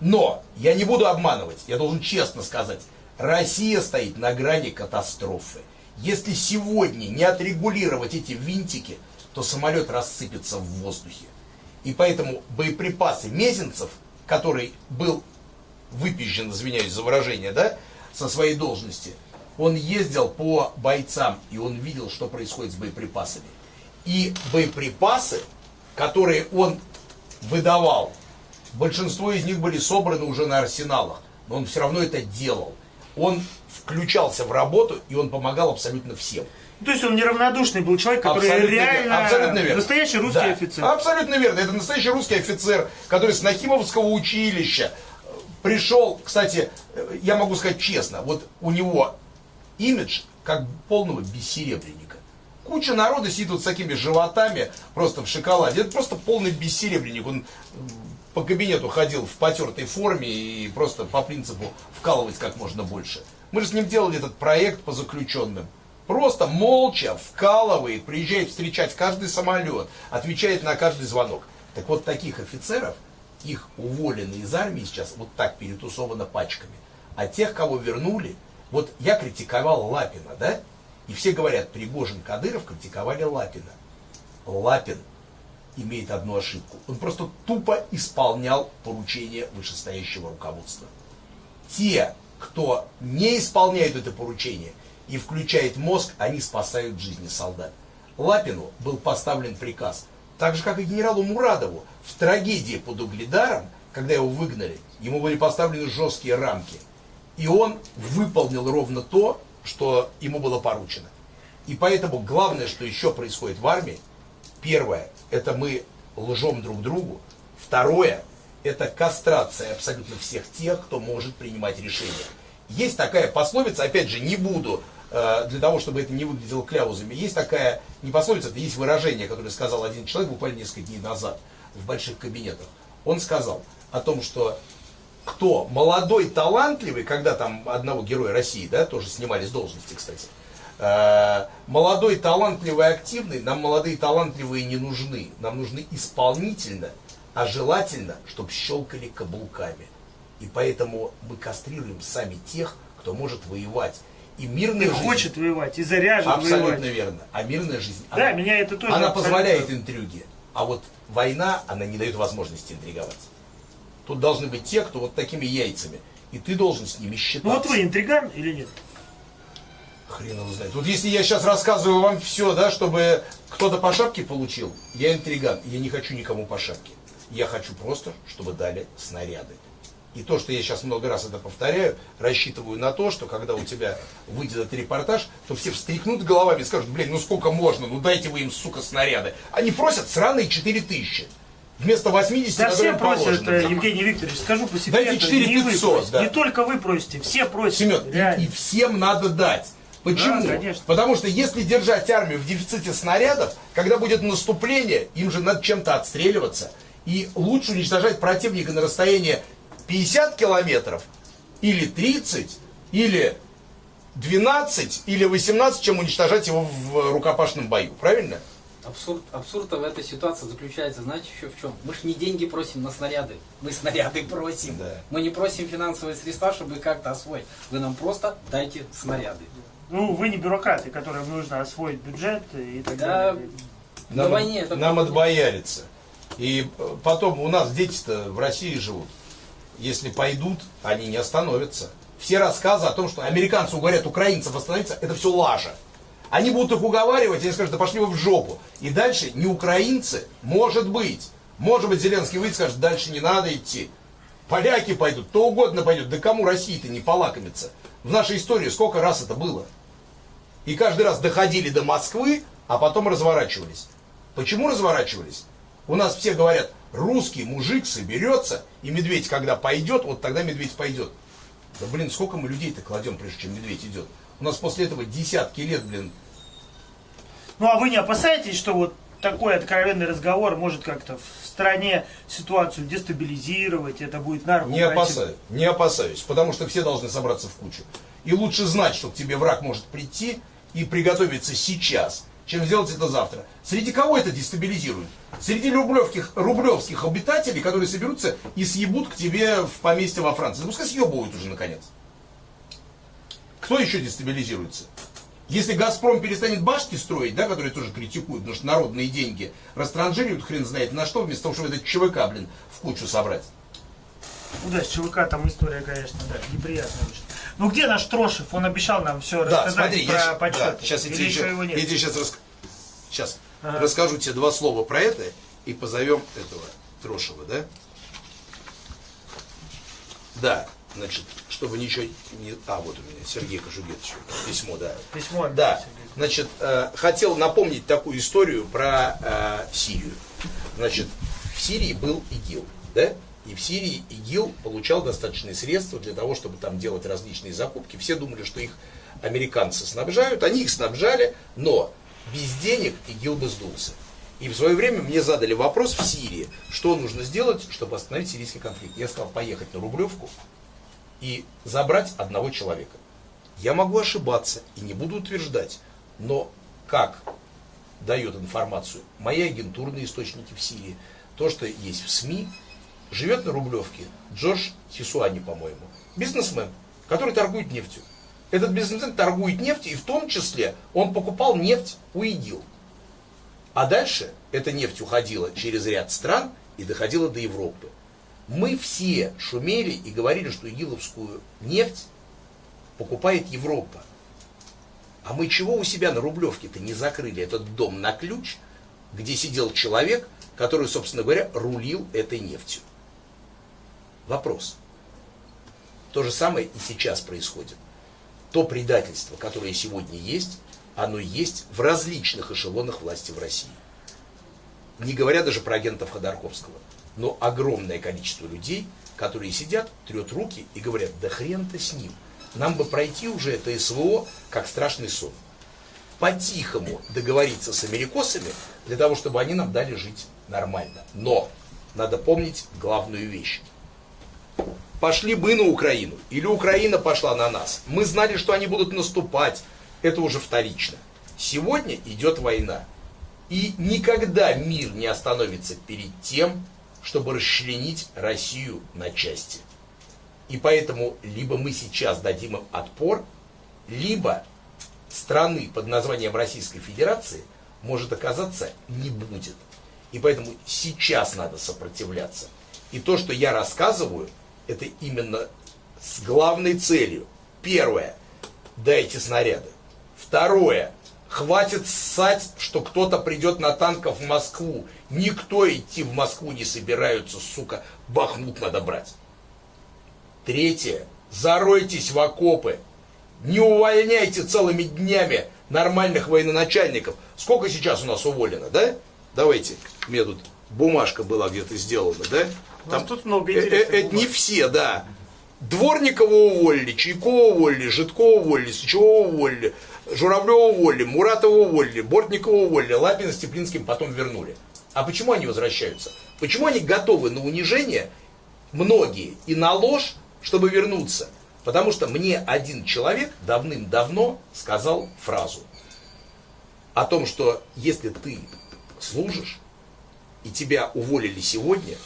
Но я не буду обманывать, я должен честно сказать, Россия стоит на грани катастрофы. Если сегодня не отрегулировать эти винтики, то самолет рассыпется в воздухе. И поэтому боеприпасы Мезенцев, который был выпизжен, извиняюсь за выражение, да, со своей должности, он ездил по бойцам, и он видел, что происходит с боеприпасами. И боеприпасы, которые он выдавал, большинство из них были собраны уже на арсеналах, но он все равно это делал. Он включался в работу, и он помогал абсолютно всем. То есть он неравнодушный был человек, который абсолютно реально верно, абсолютно верно. настоящий русский да, офицер. Абсолютно верно. Это настоящий русский офицер, который с Нахимовского училища пришел, кстати, я могу сказать честно, вот у него имидж как полного бессеребренника. Куча народа сидит вот с такими животами, просто в шоколаде. Это просто полный бессеребренник. Он по кабинету ходил в потертой форме и просто по принципу вкалывать как можно больше. Мы же с ним делали этот проект по заключенным. Просто молча вкалывает, приезжает встречать каждый самолет, отвечает на каждый звонок. Так вот таких офицеров, их уволены из армии сейчас вот так перетусовано пачками. А тех, кого вернули, вот я критиковал Лапина, да? И все говорят, Пригожин, Кадыров критиковали Лапина. Лапин имеет одну ошибку. Он просто тупо исполнял поручения вышестоящего руководства. Те, кто не исполняет это поручение и включает мозг, они спасают жизни солдат. Лапину был поставлен приказ, так же, как и генералу Мурадову, в трагедии под Угледаром, когда его выгнали, ему были поставлены жесткие рамки – и он выполнил ровно то, что ему было поручено. И поэтому главное, что еще происходит в армии, первое, это мы лжем друг другу. Второе, это кастрация абсолютно всех тех, кто может принимать решения. Есть такая пословица, опять же, не буду, э, для того, чтобы это не выглядело кляузами, есть такая, не пословица, это есть выражение, которое сказал один человек буквально несколько дней назад в больших кабинетах. Он сказал о том, что кто молодой, талантливый, когда там одного героя России, да, тоже снимали с должности, кстати, молодой, талантливый, активный, нам молодые, талантливые не нужны. Нам нужны исполнительно, а желательно, чтобы щелкали каблуками. И поэтому мы кастрируем сами тех, кто может воевать. И мирная и жизнь... хочет воевать, и заряжен Абсолютно воевать. верно. А мирная жизнь... Да, она, меня это тоже Она абсолютно... позволяет интриги. А вот война, она не дает возможности интриговать. Тут должны быть те, кто вот такими яйцами. И ты должен с ними считаться. Ну вот вы интриган или нет? Хрен его знает. Вот если я сейчас рассказываю вам все, да, чтобы кто-то по шапке получил, я интриган. Я не хочу никому по шапке. Я хочу просто, чтобы дали снаряды. И то, что я сейчас много раз это повторяю, рассчитываю на то, что когда у тебя выйдет этот репортаж, то все встряхнут головами и скажут, блин, ну сколько можно, ну дайте вы им, сука, снаряды. Они просят сраные 4 тысячи. Вместо 80, да все просят, положено. это, Евгений Викторович, скажу по секрету, Дайте 4 не 500, вы да. Не только вы просите, все просят. Семен, и, и всем надо дать. Почему? Да, конечно. Потому что если держать армию в дефиците снарядов, когда будет наступление, им же надо чем-то отстреливаться. И лучше уничтожать противника на расстоянии 50 километров, или 30, или 12, или 18, чем уничтожать его в рукопашном бою. Правильно? Абсурд, абсурд в этой ситуации заключается, знаете, еще в чем? Мы же не деньги просим на снаряды, мы снаряды просим. Да. Мы не просим финансовые средства, чтобы их как-то освоить. Вы нам просто дайте снаряды. Ну, вы не бюрократы, которым нужно освоить бюджет и так Да, далее. на Нам, войне это нам отбоярится. И э, потом у нас дети-то в России живут. Если пойдут, они не остановятся. Все рассказы о том, что американцы уговорят украинцев остановиться, это все лажа. Они будут их уговаривать, они скажут, да пошли вы в жопу. И дальше не украинцы, может быть. Может быть, Зеленский выйдет и скажет, дальше не надо идти. Поляки пойдут, кто угодно пойдет. Да кому России-то не полакомиться? В нашей истории сколько раз это было? И каждый раз доходили до Москвы, а потом разворачивались. Почему разворачивались? У нас все говорят, русский мужик соберется, и медведь, когда пойдет, вот тогда медведь пойдет. Да блин, сколько мы людей-то кладем, прежде чем медведь идет? У нас после этого десятки лет, блин. Ну а вы не опасаетесь, что вот такой откровенный разговор может как-то в стране ситуацию дестабилизировать, это будет на Не опасаюсь, не опасаюсь, потому что все должны собраться в кучу. И лучше знать, что к тебе враг может прийти и приготовиться сейчас, чем сделать это завтра. Среди кого это дестабилизирует? Среди рублевских, рублевских обитателей, которые соберутся и съебут к тебе в поместье во Франции. Ну, пускай съебывают уже наконец. Кто еще дестабилизируется? Если «Газпром» перестанет башки строить, да, которые тоже критикуют, потому что народные деньги растранжируют хрен знает на что, вместо того, чтобы этот ЧВК, блин, в кучу собрать. Ну да, с ЧВК там история, конечно, да, неприятная очень. Ну где наш Трошев? Он обещал нам все да, рассказать смотри, про я, почет. Да, сейчас я тебе, еще, его нет? я тебе сейчас, рас... сейчас ага. расскажу тебе два слова про это и позовем этого Трошева, да? Да, значит, чтобы ничего не... А, вот у меня Сергей Кожугетович, письмо, да. Письмо. Да, значит, э, хотел напомнить такую историю про э, Сирию. Значит, в Сирии был ИГИЛ, да? И в Сирии ИГИЛ получал достаточные средства для того, чтобы там делать различные закупки. Все думали, что их американцы снабжают, они их снабжали, но без денег ИГИЛ бы сдулся. И в свое время мне задали вопрос в Сирии, что нужно сделать, чтобы остановить сирийский конфликт. Я сказал, поехать на Рублевку и забрать одного человека. Я могу ошибаться и не буду утверждать, но как дает информацию мои агентурные источники в Сирии, то, что есть в СМИ, живет на Рублевке Джордж Хисуани, по-моему, бизнесмен, который торгует нефтью. Этот бизнесмен торгует нефтью, и в том числе он покупал нефть у ИГИЛ. А дальше эта нефть уходила через ряд стран и доходила до Европы. Мы все шумели и говорили, что игиловскую нефть покупает Европа. А мы чего у себя на Рублевке-то не закрыли этот дом на ключ, где сидел человек, который, собственно говоря, рулил этой нефтью? Вопрос. То же самое и сейчас происходит. То предательство, которое сегодня есть, оно есть в различных эшелонах власти в России. Не говоря даже про агентов Ходорковского. Но огромное количество людей, которые сидят, трет руки и говорят, да хрен-то с ним. Нам бы пройти уже это СВО, как страшный сон. По-тихому договориться с америкосами, для того, чтобы они нам дали жить нормально. Но надо помнить главную вещь. Пошли бы на Украину, или Украина пошла на нас. Мы знали, что они будут наступать, это уже вторично. Сегодня идет война. И никогда мир не остановится перед тем, чтобы расчленить Россию на части. И поэтому либо мы сейчас дадим им отпор, либо страны под названием Российской Федерации может оказаться не будет. И поэтому сейчас надо сопротивляться. И то, что я рассказываю, это именно с главной целью. Первое, дайте снаряды. Второе, хватит ссать, что кто-то придет на танках в Москву. Никто идти в Москву не собираются, сука, Бахмут надо брать. Третье, заройтесь в окопы. Не увольняйте целыми днями нормальных военачальников. Сколько сейчас у нас уволено, да? Давайте, мне тут бумажка была где-то сделана, да? Там тут много э, интересных э, э, Не все, да. Дворникова уволили, Чайкова уволили, Житкова уволили, Сычева уволили, Журавлева уволили, Муратова уволили, Бортникова уволили, Лапина с Теплинским потом вернули. А почему они возвращаются? Почему они готовы на унижение, многие, и на ложь, чтобы вернуться? Потому что мне один человек давным-давно сказал фразу о том, что если ты служишь, и тебя уволили сегодня,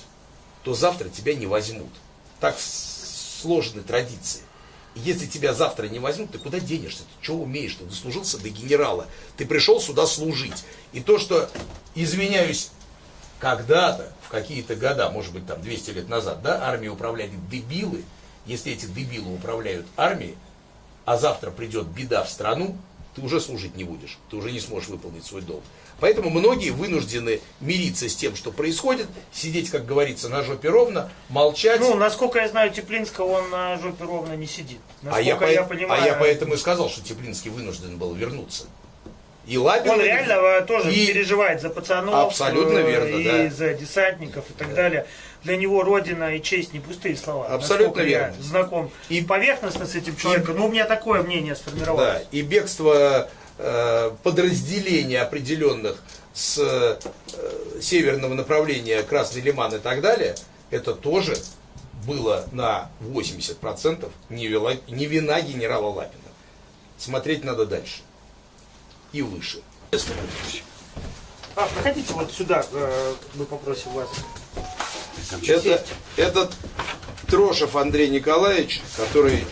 то завтра тебя не возьмут. Так сложны традиции. Если тебя завтра не возьмут, ты куда денешься? Ты что умеешь? Ты дослужился до генерала. Ты пришел сюда служить. И то, что, извиняюсь, когда-то, в какие-то года, может быть, там 200 лет назад, да, армией управляли дебилы, если эти дебилы управляют армией, а завтра придет беда в страну, ты уже служить не будешь, ты уже не сможешь выполнить свой долг. Поэтому многие вынуждены мириться с тем, что происходит, сидеть, как говорится, на жопе ровно, молчать. Ну, насколько я знаю, Теплинского он на жопе ровно не сидит. а я, я, по... понимаю... а я поэтому и сказал, что Теплинский вынужден был вернуться. И Лапин, он реально тоже и... переживает за пацанов, Абсолютно э, верно, и да. за десантников и так да. далее. Для него родина и честь не пустые слова. Абсолютно верно. Я знаком и поверхностно с этим человеком, но у меня такое мнение сформировалось. Да, и бегство э, подразделений определенных с э, северного направления Красный Лиман и так далее, это тоже было на 80% не, вела, не вина генерала Лапина. Смотреть надо дальше и выше. А, проходите вот сюда, э, мы попросим вас. Это, этот Трошев Андрей Николаевич, который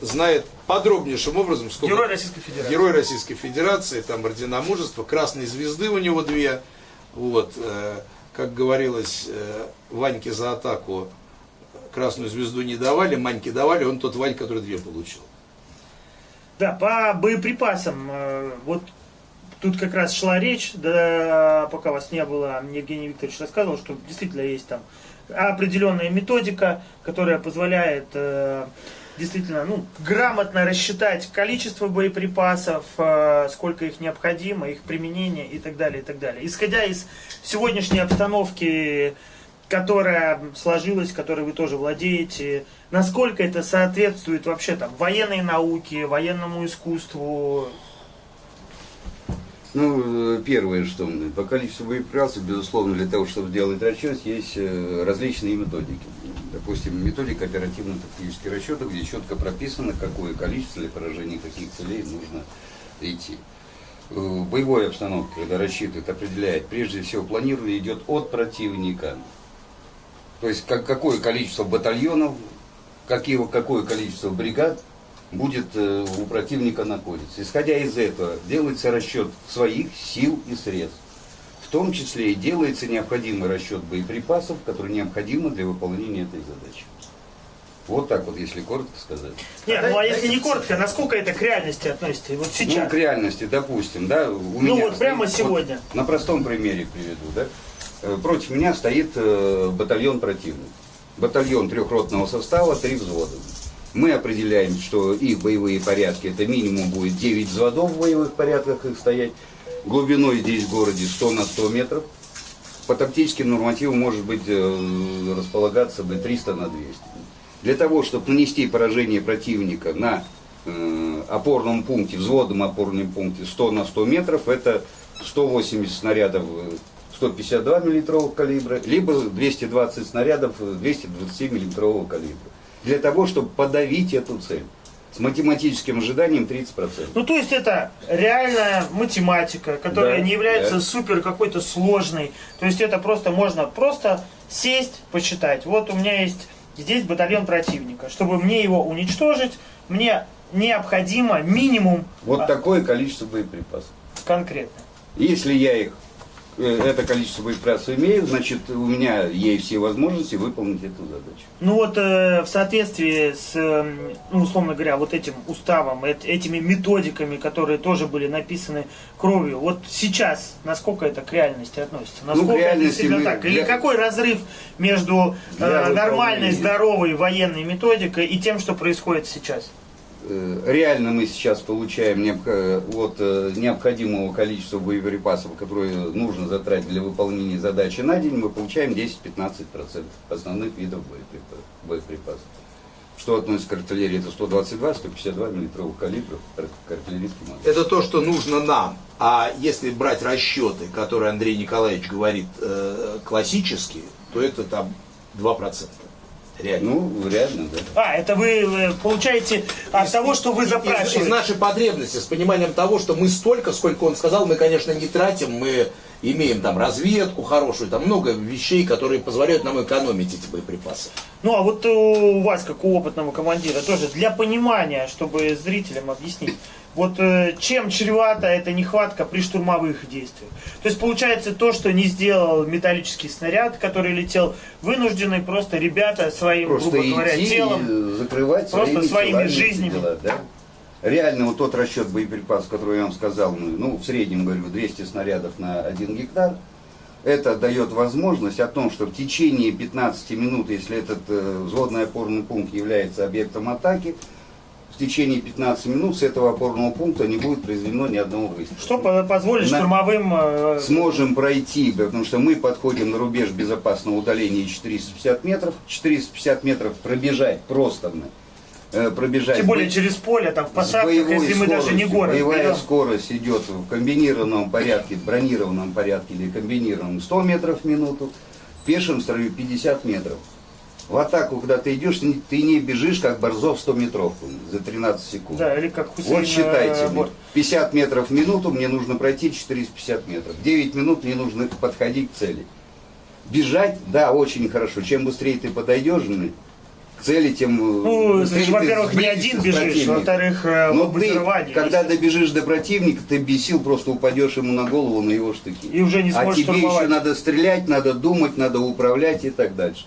знает подробнейшим образом, сколько... Герой Российской Федерации. Герой Российской Федерации, там ордена мужества, красные звезды у него две. Вот, э, как говорилось, э, Ваньке за атаку красную звезду не давали, Маньке давали, он тот Вань, который две получил. Да, по боеприпасам, э, вот тут как раз шла речь, да, пока вас не было, Евгений Викторович рассказывал, что действительно есть там определенная методика, которая позволяет э, действительно ну, грамотно рассчитать количество боеприпасов, э, сколько их необходимо, их применение и так далее, и так далее. Исходя из сегодняшней обстановки, которая сложилась, которой вы тоже владеете, насколько это соответствует вообще там военной науке, военному искусству, ну, первое, что по количеству боеприпасов, безусловно, для того, чтобы сделать расчет, есть э, различные методики. Допустим, методика оперативно-тактических расчетов, где четко прописано, какое количество для поражения каких целей нужно идти. Э, в боевой обстановке, когда рассчитывает, определяет, прежде всего планирование идет от противника. То есть как, какое количество батальонов, какие, какое количество бригад будет э, у противника находиться. Исходя из этого, делается расчет своих сил и средств. В том числе и делается необходимый расчет боеприпасов, которые необходимы для выполнения этой задачи. Вот так вот, если коротко сказать. Нет, ну а если не коротко, насколько это к реальности относится? Вот сейчас. Ну, к реальности, допустим, да. У ну меня вот прямо стоит, сегодня. Вот, на простом примере приведу, да. Э, против меня стоит э, батальон противника. Батальон трехротного состава, три взвода мы определяем, что их боевые порядки, это минимум будет 9 взводов в боевых порядках их стоять, глубиной здесь в городе 100 на 100 метров, по тактическим нормативам может быть э, располагаться бы 300 на 200. Для того, чтобы нанести поражение противника на э, опорном пункте, взводном опорном пункте 100 на 100 метров, это 180 снарядов 152 э, миллиметрового калибра, либо 220 снарядов 227 миллиметрового калибра для того, чтобы подавить эту цель. С математическим ожиданием 30%. Ну, то есть это реальная математика, которая Да, не является да. супер какой-то сложной. То есть это просто можно просто сесть, посчитать. Вот у меня есть здесь батальон противника. Чтобы мне его уничтожить, мне необходимо минимум Вот такое количество боеприпасов. конкретно. Если я их, это количество боеприпасов имею, значит у меня есть все возможности выполнить эту задачу. Ну вот э, в соответствии с, э, ну, условно говоря, вот этим уставом, эт- этими методиками, которые тоже были написаны кровью, вот сейчас насколько это к реальности относится? Насколько это Ну, реальности действительно мы- так? Или для- какой разрыв между э, нормальной, здоровой военной методикой и тем, что происходит сейчас? Э, Реально мы сейчас получаем э, от э, необходимого количества боеприпасов, которые нужно затратить для выполнения задачи на день, мы получаем 10-15% основных видов боеприпа- боеприпасов. Что относится к артиллерии, это 122-152 миллиметровых калибров к артиллерийским орудиям. Это то, что нужно нам. А если брать расчеты, которые Андрей Николаевич говорит классические, то это там 2%. Реально. Ну, реально, да. А, это вы э, получаете от того, что вы Из- Из, запрашиваете. нашей потребности, с пониманием того, что мы столько, сколько он сказал, мы, конечно, не тратим, мы имеем там разведку хорошую, там много вещей, которые позволяют нам экономить эти боеприпасы. Ну а вот у вас, как у опытного командира, тоже для понимания, чтобы зрителям объяснить, вот э, чем чревата эта нехватка при штурмовых действиях. То есть получается то, что не сделал металлический снаряд, который летел, вынуждены просто ребята своим, Просто грубо говоря, идти телом. закрывать просто своими своими жизнями. дела, да. Реально вот тот расчет боеприпасов, который я вам сказал, ну, ну в среднем, говорю, 200 снарядов на 1 гектар, это дает возможность о том, что в течение 15 минут, если этот э, взводный опорный пункт является объектом атаки, в течение 15 минут с этого опорного пункта не будет произведено ни одного выстрела. Что по- позволит На- штурмовым... э, Сможем пройти, потому что мы подходим на рубеж безопасного удаления 450 метров. 450 метров пробежать просто, пробежать. Тем более через поле, там в посадках, если мы даже не город Боевая берем. скорость идет в комбинированном порядке, в бронированном порядке или комбинированном 100 метров в минуту, в пешем строю 50 метров. В атаку, когда ты идешь, ты не- бежишь, как Борзов 100 метровку за 13 секунд. Да, или как Хусейн, Вот считайте, э, мне. Борт. 50 метров в минуту мне нужно пройти 450 метров. 9 минут мне нужно подходить к цели. Бежать, да, очень хорошо. Чем быстрее ты подойдешь цели, тем э, Ну, значит, во-первых, не один бежишь, во-вторых, э, Но ты, когда добежишь до противника, ты без сил просто упадешь ему на голову, на его штыки. И уже не а сможешь тебе штурмовать. еще надо стрелять, надо думать, надо управлять и так дальше.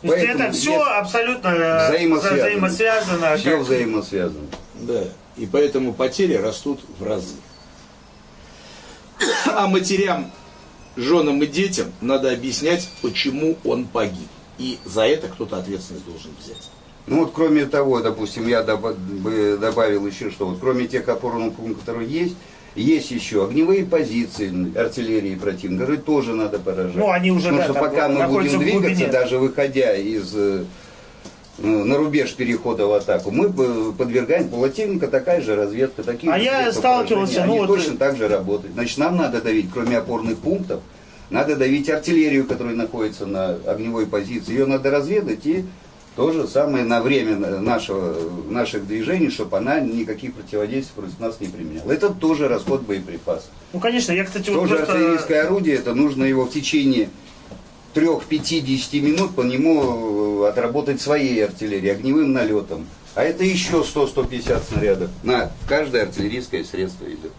То есть поэтому это все абсолютно э, взаимосвязано. взаимосвязано. Все как- взаимосвязано. Да, и поэтому потери растут в разы. А матерям, женам и детям надо объяснять, почему он погиб. И за это кто-то ответственность должен взять. Ну вот кроме того, допустим, я добавил еще, что вот кроме тех опорных пунктов, которые есть, есть еще огневые позиции артиллерии противника, которые тоже надо поражать. Ну, они уже, Потому да, что там пока мы будем двигаться, даже выходя из э, э, на рубеж перехода в атаку, мы бы подвергаем противника такая же разведка, такие А же я сталкивался, ну Они вот- точно так же работают. Значит, нам надо давить, кроме опорных пунктов, надо давить артиллерию, которая находится на огневой позиции. Ее надо разведать и то же самое на время нашего, наших движений, чтобы она никаких противодействий против нас не применяла. Это тоже расход боеприпасов. Ну, конечно, я, кстати, вот Тоже просто... артиллерийское орудие, это нужно его в течение 3-5-10 минут по нему э, отработать своей артиллерией, огневым налетом. А это еще 100-150 снарядов. На каждое артиллерийское средство идет.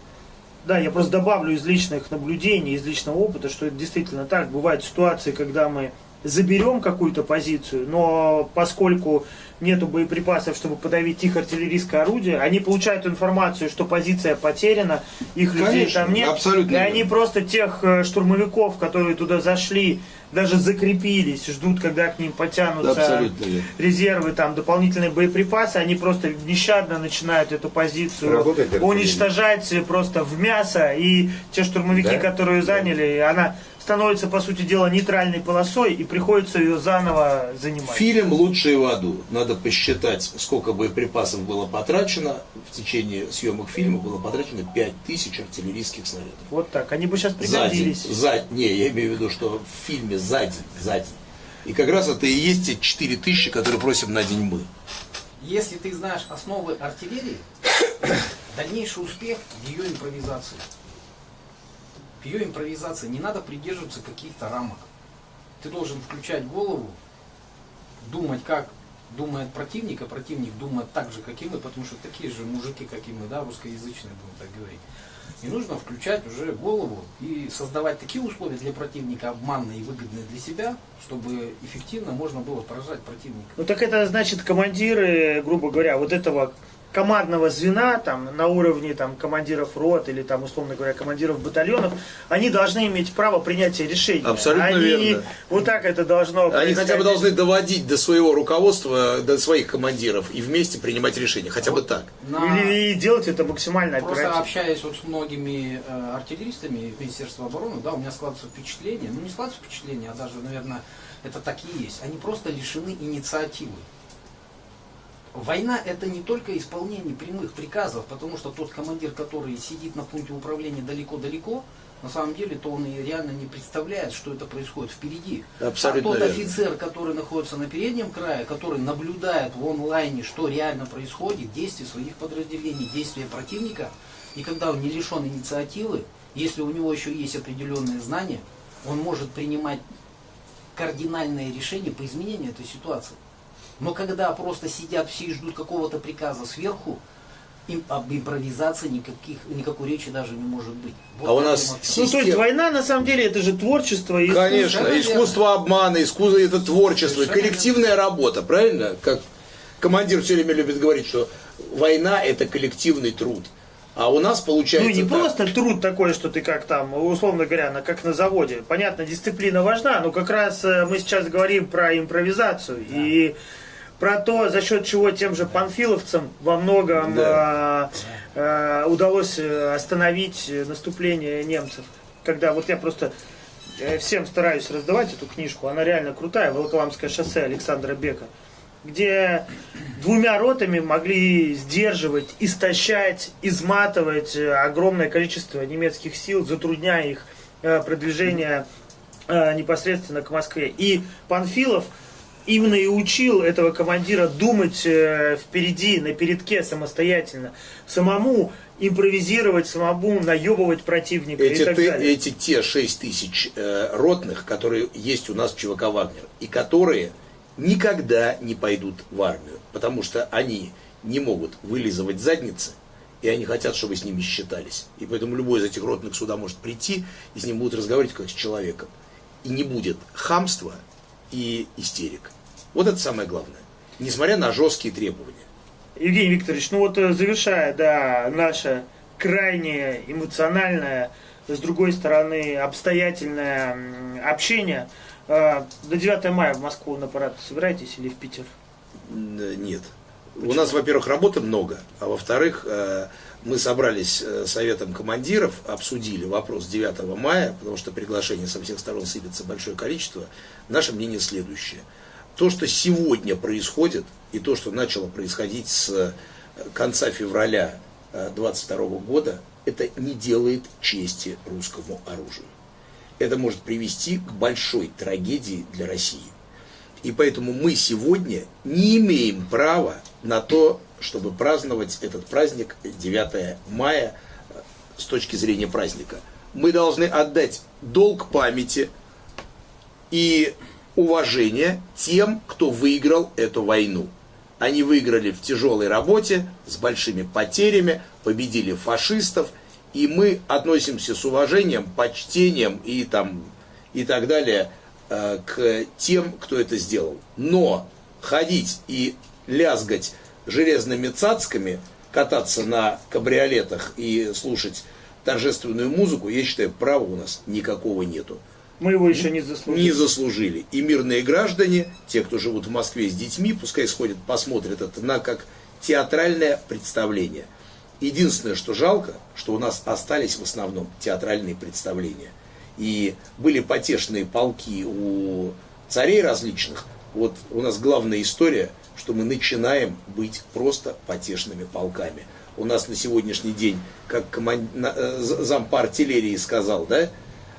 Да, я просто добавлю из личных наблюдений, из личного опыта, что это действительно так. Бывают ситуации, когда мы заберем какую-то позицию, но поскольку нету боеприпасов, чтобы подавить их артиллерийское орудие, они получают информацию, что позиция потеряна, их людей Конечно, там нет, абсолютно и они верно. просто тех э, штурмовиков, которые туда зашли, даже закрепились, ждут, когда к ним потянутся верно. резервы, там, дополнительные боеприпасы, они просто нещадно начинают эту позицию артиллерия. уничтожать просто в мясо, и те штурмовики, Да? которые заняли, она становится, по сути дела, нейтральной полосой, и приходится ее заново занимать. Фильм «Лучшие в аду». Надо посчитать, сколько боеприпасов было потрачено. В течение съемок фильма было потрачено 5000 артиллерийских снарядов. Вот так, они бы сейчас За день. пригодились. За, не, я имею в виду, что в фильме за день, за день. И как раз это и есть те 4000, которые просим на день мы. Если ты знаешь основы артиллерии, дальнейший успех в ее импровизации. В ее импровизации не надо придерживаться каких-то рамок. Ты должен включать голову, думать, как думает противник, а противник думает так же, как и мы, потому что такие же мужики, как и мы, да, русскоязычные, будем так говорить. И нужно включать уже голову и создавать такие условия для противника, обманные и выгодные для себя, чтобы эффективно можно было поражать противника. Ну так это значит командиры, грубо говоря, вот этого командного звена там на уровне там командиров рот или там условно говоря командиров батальонов, они должны иметь право принятия решений. Абсолютно они, верно. Вот так это должно. Они хотя бы должны доводить до своего руководства, до своих командиров и вместе принимать решения. Хотя бы так. На- Или и делать это максимально Просто оперативно. общаясь вот с многими э, артиллеристами Министерства обороны, да, у меня складывается впечатление, ну не складывается впечатление, а даже, наверное, это так и есть. Они просто лишены инициативы. Война это не только исполнение прямых приказов, потому что тот командир, который сидит на пункте управления далеко-далеко, на самом деле, то он и реально не представляет, что это происходит впереди. Абсолютно а тот верно. офицер, который находится на переднем крае, который наблюдает в онлайне, что реально происходит, действия своих подразделений, действия противника, и когда он не лишен инициативы, если у него еще есть определенные знания, он может принимать кардинальные решения по изменению этой ситуации. Но когда просто сидят все и ждут какого-то приказа сверху, им об импровизации никаких, никакой речи даже не может быть. Вот А у нас вообще. Ну, то есть война, на самом деле, это же творчество. и искусство. Конечно, Совершенно искусство обмана, искусство это творчество, Совершенно коллективная работа, правильно? Как командир все время любит говорить, что война это коллективный труд. А у нас получается... Ну, не так. просто труд такой, что ты как там, условно говоря, на, как на заводе. Понятно, дисциплина важна, но как раз э, мы сейчас говорим про импровизацию. Да. И про то, за счет чего тем же панфиловцам во многом да. э, э, удалось э, остановить наступление немцев. Когда вот я просто э, всем стараюсь раздавать эту книжку, она реально крутая, Волоколамское шоссе Александра Бека где двумя ротами могли сдерживать, истощать, изматывать э, огромное количество немецких сил, затрудняя их продвижение непосредственно к Москве. И Панфилов именно и учил этого командира думать впереди, на передке самостоятельно, самому импровизировать, самому наебывать противника эти, и так ты, далее. Эти те 6 тысяч э, ротных, которые есть у нас в ЧВК «Вагнер», и которые никогда не пойдут в армию, потому что они не могут вылизывать задницы, и они хотят, чтобы с ними считались. И поэтому любой из этих ротных сюда может прийти, и с ним будут разговаривать как с человеком. И не будет хамства и истерик. Вот это самое главное. Несмотря на жесткие требования. Евгений Викторович, ну вот э, завершая, да, наше крайне эмоциональное, с другой стороны, обстоятельное общение – а, до 9 мая в Москву на парад собираетесь или в Питер? Нет. Почему? У нас, во-первых, работы много, а во-вторых, э, мы собрались э, советом командиров, обсудили вопрос 9 мая, потому что приглашений со всех сторон сыпется большое количество. Наше мнение следующее. То, что сегодня происходит, и то, что начало происходить с э, конца февраля 22 года, это не делает чести русскому оружию это может привести к большой трагедии для России. И поэтому мы сегодня не имеем права на то, чтобы праздновать этот праздник 9 мая э, с точки зрения праздника. Мы должны отдать долг памяти и уважение тем, кто выиграл эту войну. Они выиграли в тяжелой работе, с большими потерями, победили фашистов – и мы относимся с уважением, почтением и, там, и так далее к тем, кто это сделал. Но ходить и лязгать железными цацками, кататься на кабриолетах и слушать торжественную музыку, я считаю, права у нас никакого нету. Мы его еще не заслужили. Не заслужили. И мирные граждане, те, кто живут в Москве с детьми, пускай сходят, посмотрят это на как театральное представление – Единственное, что жалко, что у нас остались в основном театральные представления. И были потешные полки у царей различных. Вот у нас главная история, что мы начинаем быть просто потешными полками. У нас на сегодняшний день, как команд... Э, зам по артиллерии сказал, да,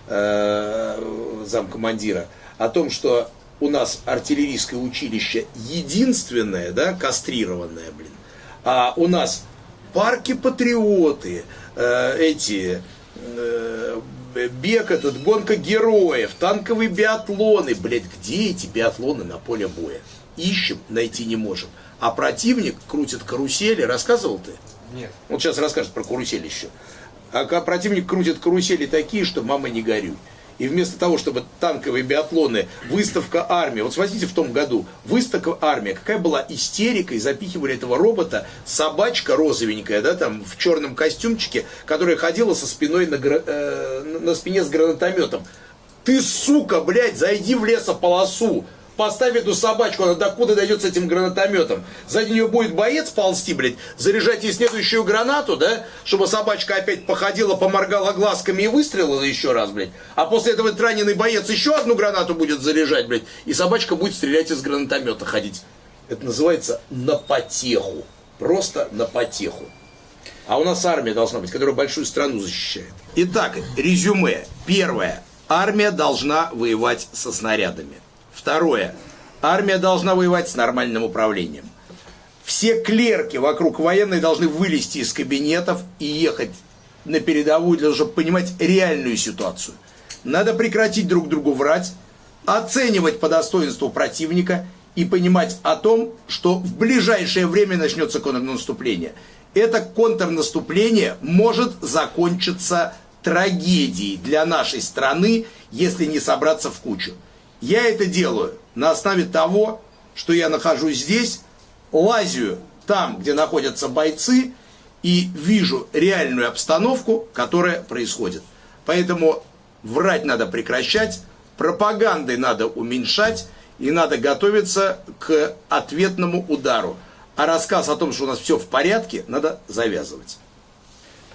э, зам командира, о том, что у нас артиллерийское училище единственное, да, кастрированное, блин, а у нас парки патриоты, э, эти э, бег этот, гонка героев, танковые биатлоны. Блядь, где эти биатлоны на поле боя? Ищем, найти не можем. А противник крутит карусели. Рассказывал ты? Нет. Вот сейчас расскажет про карусель еще. А противник крутит карусели такие, что мама не горюй. И вместо того, чтобы танковые биатлоны, выставка армии, вот смотрите в том году, выставка армия, какая была истерика, и запихивали этого робота, собачка розовенькая, да, там, в черном костюмчике, которая ходила со спиной на, э, на спине с гранатометом. Ты, сука, блядь, зайди в лесополосу, поставь эту собачку, она докуда дойдет с этим гранатометом. Сзади нее будет боец ползти, блядь, заряжать ей следующую гранату, да, чтобы собачка опять походила, поморгала глазками и выстрелила еще раз, блядь. А после этого этот раненый боец еще одну гранату будет заряжать, блядь, и собачка будет стрелять из гранатомета ходить. Это называется на потеху. Просто на потеху. А у нас армия должна быть, которая большую страну защищает. Итак, резюме. Первое. Армия должна воевать со снарядами. Второе. Армия должна воевать с нормальным управлением. Все клерки вокруг военной должны вылезти из кабинетов и ехать на передовую, для того, чтобы понимать реальную ситуацию. Надо прекратить друг другу врать, оценивать по достоинству противника и понимать о том, что в ближайшее время начнется контрнаступление. Это контрнаступление может закончиться трагедией для нашей страны, если не собраться в кучу. Я это делаю на основе того, что я нахожусь здесь, лазю там, где находятся бойцы, и вижу реальную обстановку, которая происходит. Поэтому врать надо прекращать, пропагандой надо уменьшать, и надо готовиться к ответному удару. А рассказ о том, что у нас все в порядке, надо завязывать.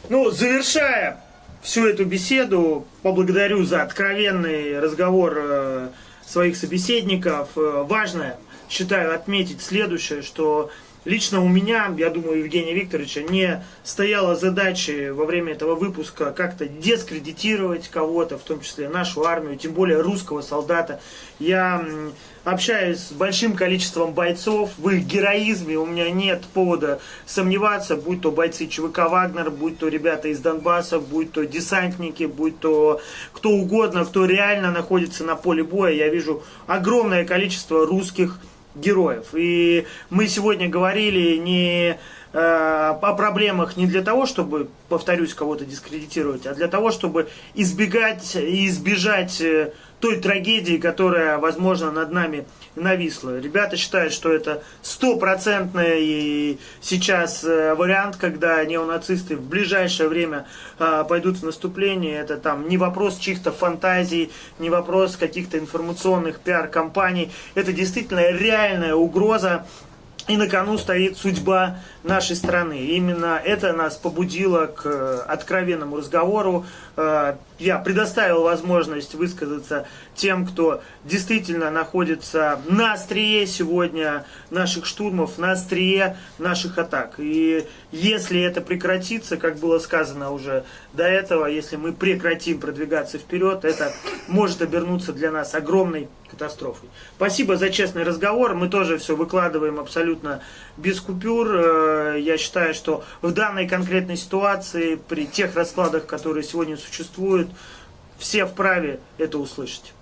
Ну, завершая всю эту беседу, поблагодарю за откровенный разговор э, своих собеседников. Э, важно, считаю, отметить следующее, что Лично у меня, я думаю, Евгения Викторовича, не стояла задачи во время этого выпуска как-то дискредитировать кого-то, в том числе нашу армию, тем более русского солдата. Я общаюсь с большим количеством бойцов, в их героизме у меня нет повода сомневаться, будь то бойцы ЧВК «Вагнер», будь то ребята из Донбасса, будь то десантники, будь то кто угодно, кто реально находится на поле боя. Я вижу огромное количество русских героев. И мы сегодня говорили не э, о проблемах не для того, чтобы, повторюсь, кого-то дискредитировать, а для того, чтобы избегать и избежать э, той трагедии, которая, возможно, над нами нависла. Ребята считают, что это стопроцентный сейчас э, вариант, когда неонацисты в ближайшее время э, пойдут в наступление. Это там не вопрос чьих-то фантазий, не вопрос каких-то информационных пиар-компаний. Это действительно реальная угроза и на кону стоит судьба нашей страны. Именно это нас побудило к э, откровенному разговору. Э, я предоставил возможность высказаться тем, кто действительно находится на острие сегодня наших штурмов, на острие наших атак. И если это прекратится, как было сказано уже до этого, если мы прекратим продвигаться вперед, это может обернуться для нас огромной катастрофой. Спасибо за честный разговор. Мы тоже все выкладываем абсолютно без купюр. Э, я считаю, что в данной конкретной ситуации, при тех раскладах, которые сегодня существуют, все вправе это услышать.